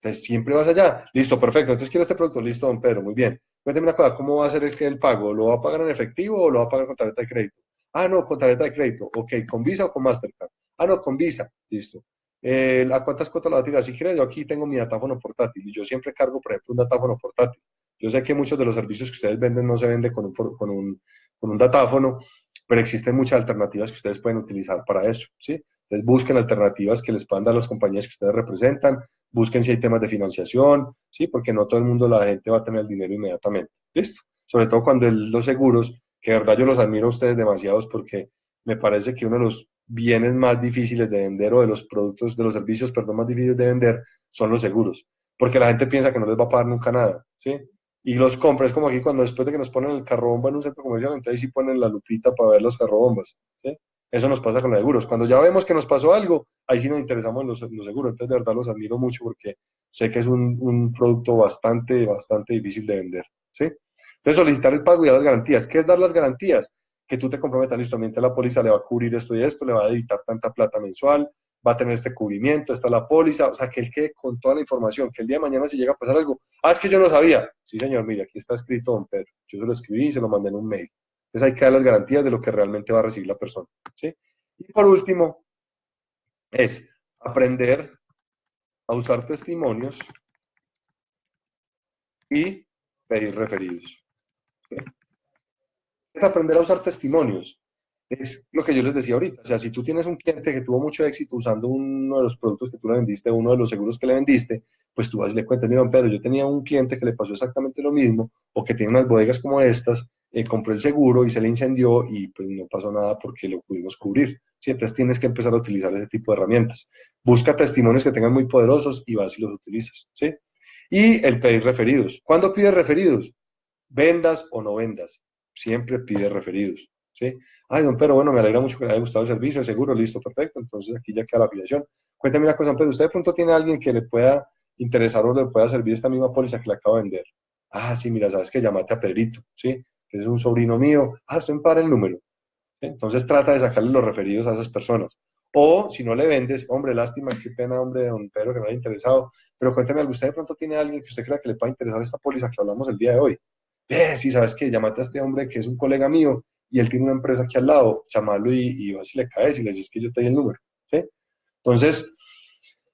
Entonces siempre vas allá. Listo, perfecto. Entonces quiero este producto. Listo, don Pedro, muy bien. Cuénteme una cosa, ¿cómo va a ser el, pago? ¿Lo va a pagar en efectivo o lo va a pagar con tarjeta de crédito? Ah, no, con tarjeta de crédito. Ok, ¿con Visa o con Mastercard? Ah, no, con Visa. Listo. Eh, ¿A cuántas cuotas lo va a tirar? Si quieres, yo aquí tengo mi datáfono portátil y yo siempre cargo, por ejemplo, un datáfono portátil. Yo sé que muchos de los servicios que ustedes venden no se venden con un, con un, con un datáfono, pero existen muchas alternativas que ustedes pueden utilizar para eso, ¿sí? Entonces busquen alternativas que les puedan dar las compañías que ustedes representan, busquen si hay temas de financiación, ¿sí? Porque no todo el mundo, la gente va a tener el dinero inmediatamente, ¿listo? Sobre todo cuando los seguros, que de verdad yo los admiro a ustedes demasiados porque me parece que uno de los bienes más difíciles de vender o de los productos, de los servicios, perdón, más difíciles de vender son los seguros, porque la gente piensa que no les va a pagar nunca nada, ¿sí? Y los compra. Es como aquí cuando después de que nos ponen el carro bomba en un centro comercial, entonces sí ponen la lupita para ver los carrobombas. ¿sí? Eso nos pasa con los seguros. Cuando ya vemos que nos pasó algo, ahí sí nos interesamos en los, seguros. Entonces, de verdad, los admiro mucho porque sé que es un, un, producto bastante, bastante difícil de vender. ¿sí? Entonces, solicitar el pago y dar las garantías. ¿Qué es dar las garantías? Que tú te comprometas, listo, mientras la póliza le va a cubrir esto y esto, le va a editar tanta plata mensual, va a tener este cubrimiento, está la póliza, o sea, que él quede con toda la información, que el día de mañana si llega a pasar algo, ah, es que yo no sabía. Sí, señor, mire, aquí está escrito don Pedro. Yo se lo escribí y se lo mandé en un mail. Entonces hay que dar las garantías de lo que realmente va a recibir la persona. ¿sí? Y por último, es aprender a usar testimonios y pedir referidos. Es aprender a usar testimonios. Es lo que yo les decía ahorita. O sea, si tú tienes un cliente que tuvo mucho éxito usando uno de los productos que tú le vendiste, uno de los seguros que le vendiste, pues tú vas y le cuentas, mira, Pedro, yo tenía un cliente que le pasó exactamente lo mismo, o que tiene unas bodegas como estas, eh, compró el seguro y se le incendió y pues no pasó nada porque lo pudimos cubrir. ¿sí? Entonces tienes que empezar a utilizar ese tipo de herramientas. Busca testimonios que tengan muy poderosos y vas y los utilizas. ¿sí? Y el pedir referidos. ¿Cuándo pides referidos? Vendas o no vendas. Siempre pide referidos. Ay, don Pedro, bueno, me alegra mucho que le haya gustado el servicio, el seguro, listo, perfecto. Entonces aquí ya queda la afiliación. Cuéntame una cosa, don Pedro, ¿usted de pronto tiene a alguien que le pueda interesar o le pueda servir esta misma póliza que le acabo de vender? Ah, sí, mira, sabes que llamate a Pedrito, ¿sí? Que es un sobrino mío. Ah, usted me para el número. Entonces trata de sacarle los referidos a esas personas. O si no le vendes, hombre, lástima, qué pena, hombre, don Pedro, que no haya interesado. Pero cuéntame, ¿usted de pronto tiene alguien que usted crea que le pueda interesar esta póliza que hablamos el día de hoy? Sí, sabes que llámate a este hombre que es un colega mío y él tiene una empresa aquí al lado, chamarlo y, vas y le caes y le dices que yo te di el número. Entonces,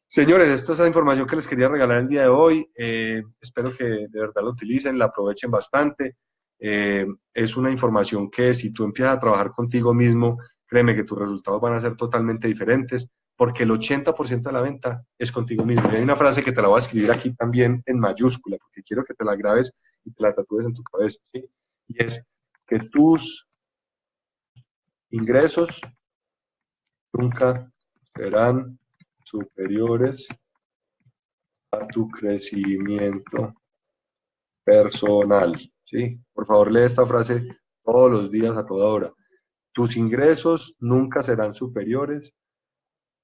señores, esta es la información que les quería regalar el día de hoy. Eh, espero que de verdad lo utilicen, la aprovechen bastante. Eh, es una información que si tú empiezas a trabajar contigo mismo, créeme que tus resultados van a ser totalmente diferentes, porque el 80% de la venta es contigo mismo. Y hay una frase que te la voy a escribir aquí también en mayúscula, porque quiero que te la grabes y te la tatúes en tu cabeza. Y es que tus ingresos nunca serán superiores a tu crecimiento personal. ¿sí? Por favor, lee esta frase todos los días a toda hora. Tus ingresos nunca serán superiores,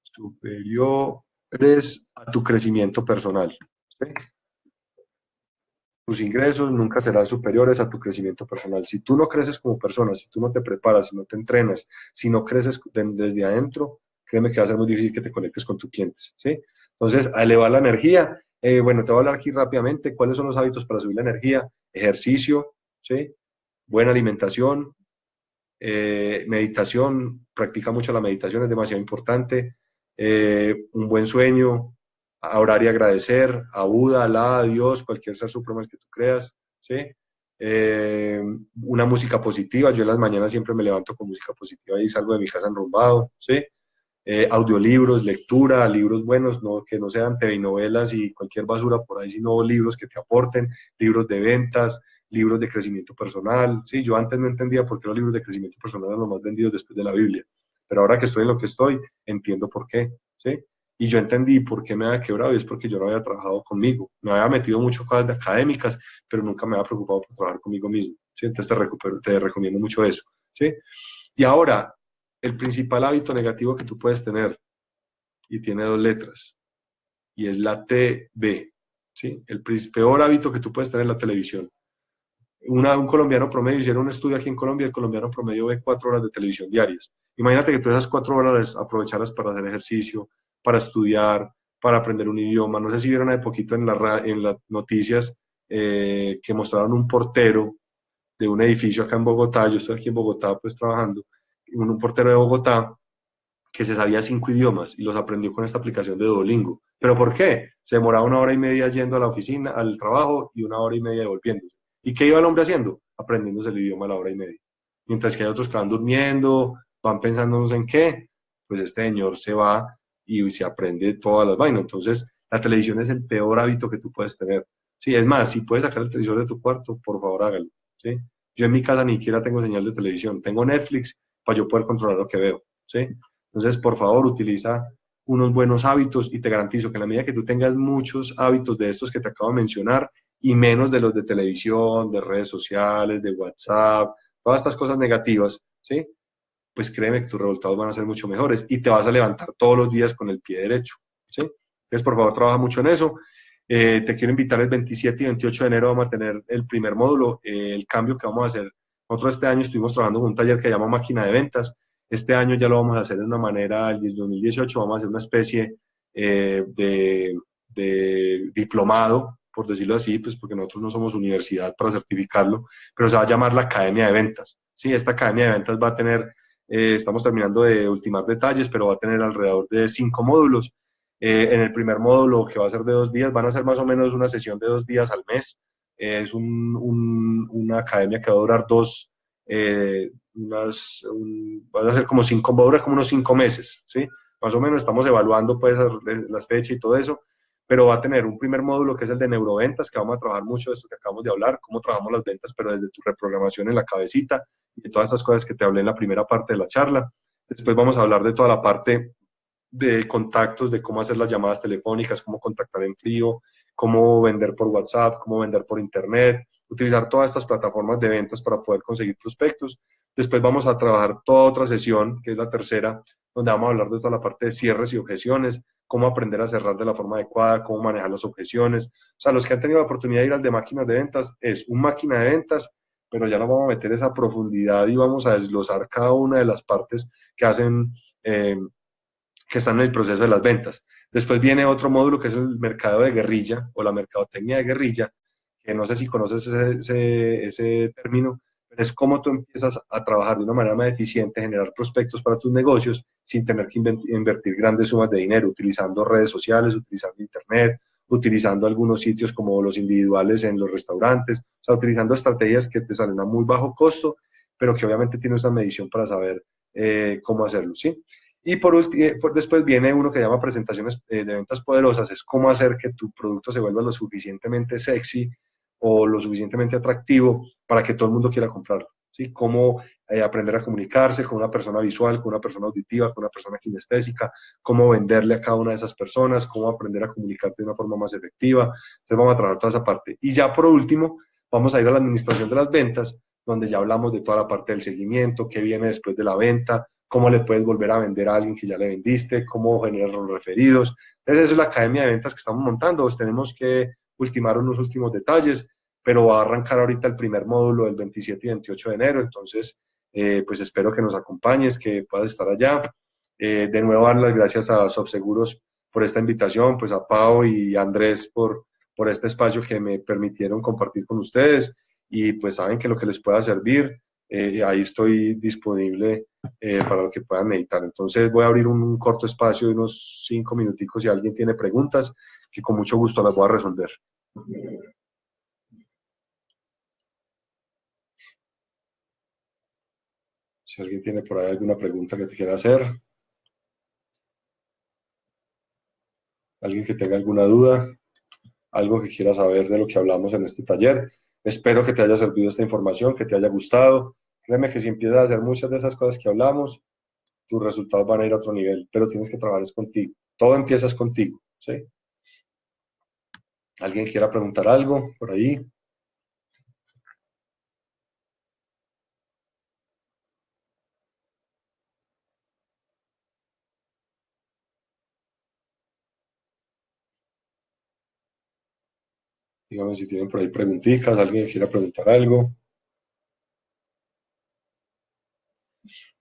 superiores a tu crecimiento personal. ¿sí? Tus ingresos nunca serán superiores a tu crecimiento personal. Si tú no creces como persona, si tú no te preparas, si no te entrenas, si no creces desde adentro, créeme que va a ser muy difícil que te conectes con tus clientes, ¿sí? Entonces, a elevar la energía, eh, bueno, te voy a hablar aquí rápidamente, ¿cuáles son los hábitos para subir la energía? Ejercicio, ¿sí? Buena alimentación, eh, meditación, practica mucho la meditación, es demasiado importante, eh, un buen sueño, a orar y agradecer, a Buda, Alá, a Dios, cualquier ser supremo que tú creas, ¿sí? Eh, una música positiva, yo en las mañanas siempre me levanto con música positiva y salgo de mi casa enrumbado, ¿sí? Eh, audiolibros, lectura, libros buenos, no, que no sean TV novelas y cualquier basura por ahí, sino libros que te aporten, libros de ventas, libros de crecimiento personal, ¿sí? Yo antes no entendía por qué los libros de crecimiento personal eran los más vendidos después de la Biblia, pero ahora que estoy en lo que estoy, entiendo por qué, ¿sí? Y yo entendí por qué me había quebrado y es porque yo no había trabajado conmigo. Me había metido mucho cosas de académicas, pero nunca me había preocupado por trabajar conmigo mismo. ¿sí? Entonces te, recomiendo mucho eso. ¿sí? Y ahora, el principal hábito negativo que tú puedes tener, y tiene dos letras, y es la TB. ¿sí? El peor hábito que tú puedes tener es la televisión. un colombiano promedio, hicieron un estudio aquí en Colombia, el colombiano promedio ve cuatro horas de televisión diarias. Imagínate que tú esas cuatro horas aprovecharas para hacer ejercicio, para estudiar, para aprender un idioma. No sé si vieron hace poquito en, la, en las noticias eh, que mostraron un portero de un edificio acá en Bogotá, yo estoy aquí en Bogotá pues trabajando, un, portero de Bogotá que se sabía cinco idiomas y los aprendió con esta aplicación de Duolingo. ¿Pero por qué? Se demoraba una hora y media yendo a la oficina, al trabajo y una hora y media volviéndose. ¿Y qué iba el hombre haciendo? Aprendiéndose el idioma a la hora y media. Mientras que hay otros que van durmiendo, van pensando en qué, pues este señor se va y se aprende todas las vainas. Entonces, la televisión es el peor hábito que tú puedes tener. Sí, es más, si puedes sacar el televisor de tu cuarto, por favor hágalo. ¿sí? Yo en mi casa ni siquiera tengo señal de televisión. Tengo Netflix para yo poder controlar lo que veo. ¿sí? Entonces, por favor, utiliza unos buenos hábitos y te garantizo que en la medida que tú tengas muchos hábitos de estos que te acabo de mencionar y menos de los de televisión, de redes sociales, de WhatsApp, todas estas cosas negativas, ¿sí? Pues créeme que tus resultados van a ser mucho mejores y te vas a levantar todos los días con el pie derecho. ¿sí? Entonces, por favor, trabaja mucho en eso. Eh, te quiero invitar el 27 y 28 de enero, a tener el primer módulo, eh, el cambio que vamos a hacer. Nosotros este año estuvimos trabajando en un taller que llama Máquina de Ventas. Este año ya lo vamos a hacer de una manera, el 2018 vamos a hacer una especie eh, de, de diplomado, por decirlo así, pues porque nosotros no somos universidad para certificarlo, pero se va a llamar la Academia de Ventas. Sí, esta Academia de Ventas va a tener eh, estamos terminando de ultimar detalles, pero va a tener alrededor de cinco módulos. Eh, en el primer módulo, que va a ser de dos días, van a ser más o menos una sesión de dos días al mes. Eh, es una academia que va a durar dos, unas, va a ser como cinco, va a durar como unos cinco meses, ¿sí? Más o menos estamos evaluando pues las fechas y todo eso, pero va a tener un primer módulo que es el de neuroventas, que vamos a trabajar mucho de esto que acabamos de hablar, cómo trabajamos las ventas, pero desde tu reprogramación en la cabecita y todas estas cosas que te hablé en la primera parte de la charla. Después vamos a hablar de toda la parte de contactos, de cómo hacer las llamadas telefónicas, cómo contactar en frío, cómo vender por WhatsApp, cómo vender por Internet, utilizar todas estas plataformas de ventas para poder conseguir prospectos. Después vamos a trabajar toda otra sesión, que es la tercera, donde vamos a hablar de toda la parte de cierres y objeciones, cómo aprender a cerrar de la forma adecuada, cómo manejar las objeciones. O sea, los que han tenido la oportunidad de ir al de máquinas de ventas, es un máquina de ventas, pero ya no vamos a meter esa profundidad y vamos a desglosar cada una de las partes que hacen, eh, que están en el proceso de las ventas. Después viene otro módulo que es el mercado de guerrilla o la mercadotecnia de guerrilla, que no sé si conoces ese, ese, término, es cómo tú empiezas a trabajar de una manera más eficiente, generar prospectos para tus negocios sin tener que invertir grandes sumas de dinero, utilizando redes sociales, utilizando internet, utilizando algunos sitios como los individuales en los restaurantes, o sea, utilizando estrategias que te salen a muy bajo costo, pero que obviamente tienes una medición para saber eh, cómo hacerlo, ¿sí? Y por, eh, por, después viene uno que llama presentaciones eh, de ventas poderosas, es cómo hacer que tu producto se vuelva lo suficientemente sexy o lo suficientemente atractivo para que todo el mundo quiera comprarlo. ¿sí? Cómo eh, aprender a comunicarse con una persona visual, con una persona auditiva, con una persona kinestésica, cómo venderle a cada una de esas personas, cómo aprender a comunicarte de una forma más efectiva. Entonces vamos a trabajar toda esa parte. Y ya por último, vamos a ir a la administración de las ventas, donde ya hablamos de toda la parte del seguimiento, qué viene después de la venta, cómo le puedes volver a vender a alguien que ya le vendiste, cómo generar los referidos. Entonces, esa es la academia de ventas que estamos montando. Tenemos que ultimar unos últimos detalles, pero va a arrancar ahorita el primer módulo el 27 y 28 de enero, entonces eh, pues espero que nos acompañes, que puedas estar allá. Eh, de nuevo dar las gracias a Sobseguros por esta invitación, pues a Pau y Andrés por, por este espacio que me permitieron compartir con ustedes y pues saben que lo que les pueda servir, eh, ahí estoy disponible para lo que puedan meditar. Entonces voy a abrir un, un corto espacio de unos cinco minuticos si alguien tiene preguntas que con mucho gusto las voy a resolver. Si alguien tiene por ahí alguna pregunta que te quiera hacer. Alguien que tenga alguna duda, algo que quiera saber de lo que hablamos en este taller. Espero que te haya servido esta información, que te haya gustado. Créeme que si empiezas a hacer muchas de esas cosas que hablamos, tus resultados van a ir a otro nivel, pero tienes que trabajar contigo. Todo empieza contigo, ¿sí? ¿Alguien quiera preguntar algo por ahí? Dígame si tienen por ahí preguntitas, alguien quiera preguntar algo.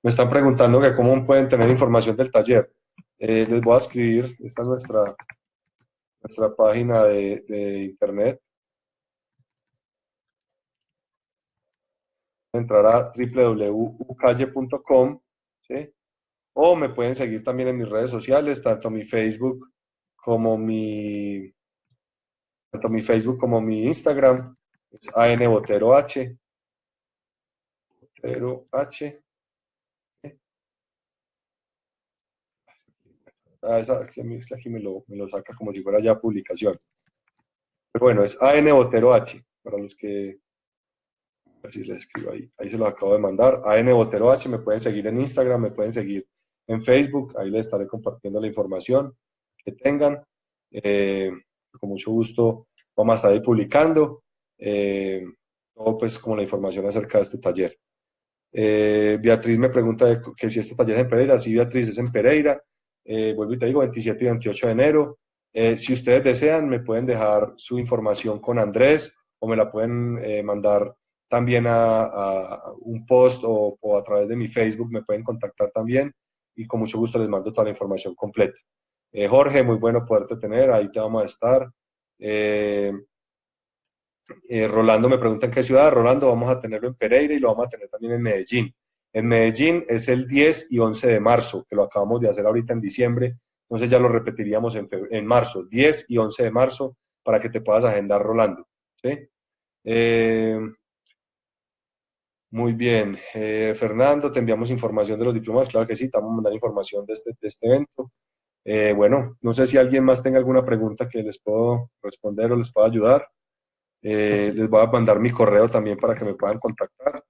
Me están preguntando que cómo pueden tener información del taller. Eh, les voy a escribir, esta es nuestra nuestra página de, internet. Entrar a www.ucalle.com o me pueden seguir también en mis redes sociales, tanto mi Facebook como mi tanto mi Facebook como mi Instagram, es ANBoteroH. Botero H. Ah, aquí, me, lo, saca como si fuera ya publicación. Pero bueno, es AN Botero H, para los que... A ver si les escribo ahí. Ahí se los acabo de mandar. AN Botero H, me pueden seguir en Instagram, me pueden seguir en Facebook. Ahí les estaré compartiendo la información que tengan. Eh, con mucho gusto vamos a estar ahí publicando. Eh, todo pues como la información acerca de este taller. Eh, Beatriz me pregunta que si este taller es en Pereira. Sí, Beatriz, es en Pereira eh, vuelvo y te digo, 27 y 28 de enero. Si ustedes desean, me pueden dejar su información con Andrés o me la pueden mandar también a, un post o, a través de mi Facebook, me pueden contactar también y con mucho gusto les mando toda la información completa. Eh, Jorge, muy bueno poderte tener, ahí te vamos a estar. Rolando me pregunta en qué ciudad. Rolando, vamos a tenerlo en Pereira y lo vamos a tener también en Medellín. En Medellín es el 10 y 11 de marzo, que lo acabamos de hacer ahorita en diciembre, entonces ya lo repetiríamos en, en marzo, 10 y 11 de marzo, para que te puedas agendar Rolando. ¿sí? Eh, Muy bien. Eh, Fernando, te enviamos información de los diplomas. Claro que sí, te vamos a mandar información de este, de este evento. Eh, bueno, no sé si alguien más tenga alguna pregunta que les puedo responder o les pueda ayudar. Eh, les voy a mandar mi correo también para que me puedan contactar.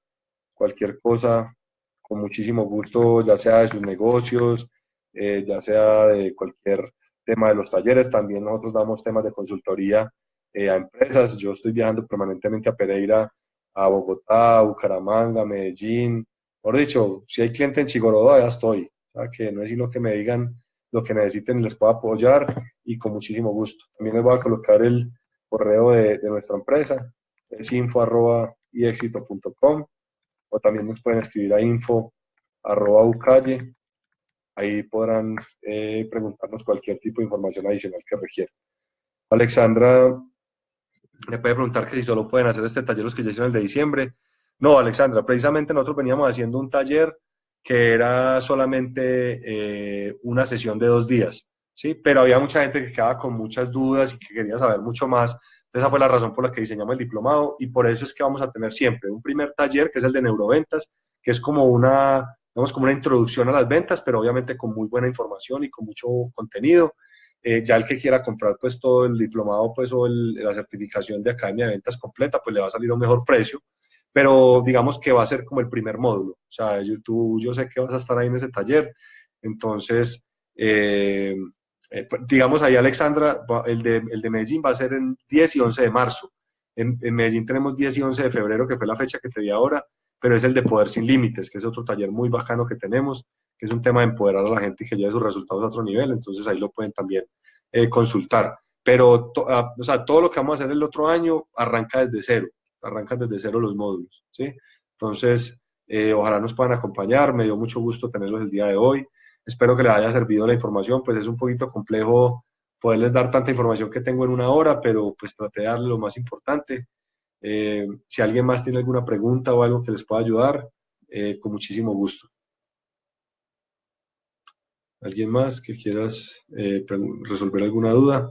Cualquier cosa, con muchísimo gusto, ya sea de sus negocios, ya sea de cualquier tema de los talleres. También nosotros damos temas de consultoría a empresas. Yo estoy viajando permanentemente a Pereira a Bogotá, Bucaramanga, Medellín. Por dicho, si hay cliente en Chigorodo, ya estoy. que no es sino que me digan lo que necesiten y les puedo apoyar y con muchísimo gusto. También les voy a colocar el correo de, nuestra empresa, es info arroba o también nos pueden escribir a info arroba ucalle. Ahí podrán eh, preguntarnos cualquier tipo de información adicional que requieran. Alexandra me puede preguntar que si solo pueden hacer este taller los que ya hicieron el de diciembre. No, Alexandra, precisamente nosotros veníamos haciendo un taller que era solamente eh, una sesión de dos días, ¿sí? Pero había mucha gente que quedaba con muchas dudas y que quería saber mucho más. Entonces, esa fue la razón por la que diseñamos el diplomado y por eso es que vamos a tener siempre un primer taller, que es el de neuroventas, que es como una, digamos, como una introducción a las ventas, pero obviamente con muy buena información y con mucho contenido. Eh, ya el que quiera comprar pues todo el diplomado pues o la certificación de Academia de Ventas completa, pues le va a salir a un mejor precio, pero digamos que va a ser como el primer módulo. O sea, tú, yo sé que vas a estar ahí en ese taller, entonces, eh, eh, pues, digamos ahí Alexandra, el de, el de Medellín va a ser en 10 y 11 de marzo. En, Medellín tenemos 10 y 11 de febrero, que fue la fecha que te di ahora, pero es el de Poder Sin Límites, que es otro taller muy bacano que tenemos que es un tema de empoderar a la gente y que lleve sus resultados a otro nivel, entonces ahí lo pueden también eh, consultar. Pero ah, o sea, todo lo que vamos a hacer el otro año arranca desde cero, arrancan desde cero los módulos, ¿sí? Entonces, eh, ojalá nos puedan acompañar, me dio mucho gusto tenerlos el día de hoy, espero que les haya servido la información, pues es un poquito complejo poderles dar tanta información que tengo en una hora, pero pues traté de darle lo más importante. Eh, si alguien más tiene alguna pregunta o algo que les pueda ayudar, con muchísimo gusto. ¿Alguien más que quieras eh, resolver alguna duda?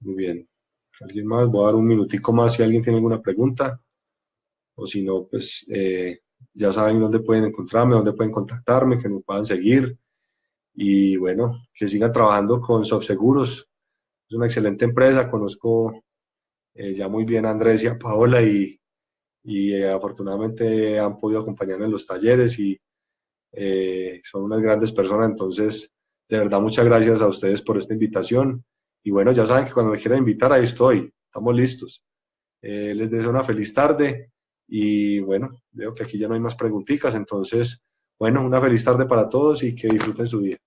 Muy bien. ¿Alguien más? Voy a dar un minutico más si alguien tiene alguna pregunta. O si no, pues eh, ya saben dónde pueden encontrarme, dónde pueden contactarme, que me puedan seguir. Y bueno, que sigan trabajando con SoftSeguros. Es una excelente empresa. Conozco eh, ya muy bien a Andrés y a Paola y, y eh, afortunadamente han podido acompañarme en los talleres y son unas grandes personas. Entonces, de verdad, muchas gracias a ustedes por esta invitación. Y bueno, ya saben que cuando me quieran invitar, ahí estoy. Estamos listos. Eh, les deseo una feliz tarde y bueno, veo que aquí ya no hay más preguntitas. Entonces, bueno, una feliz tarde para todos y que disfruten su día.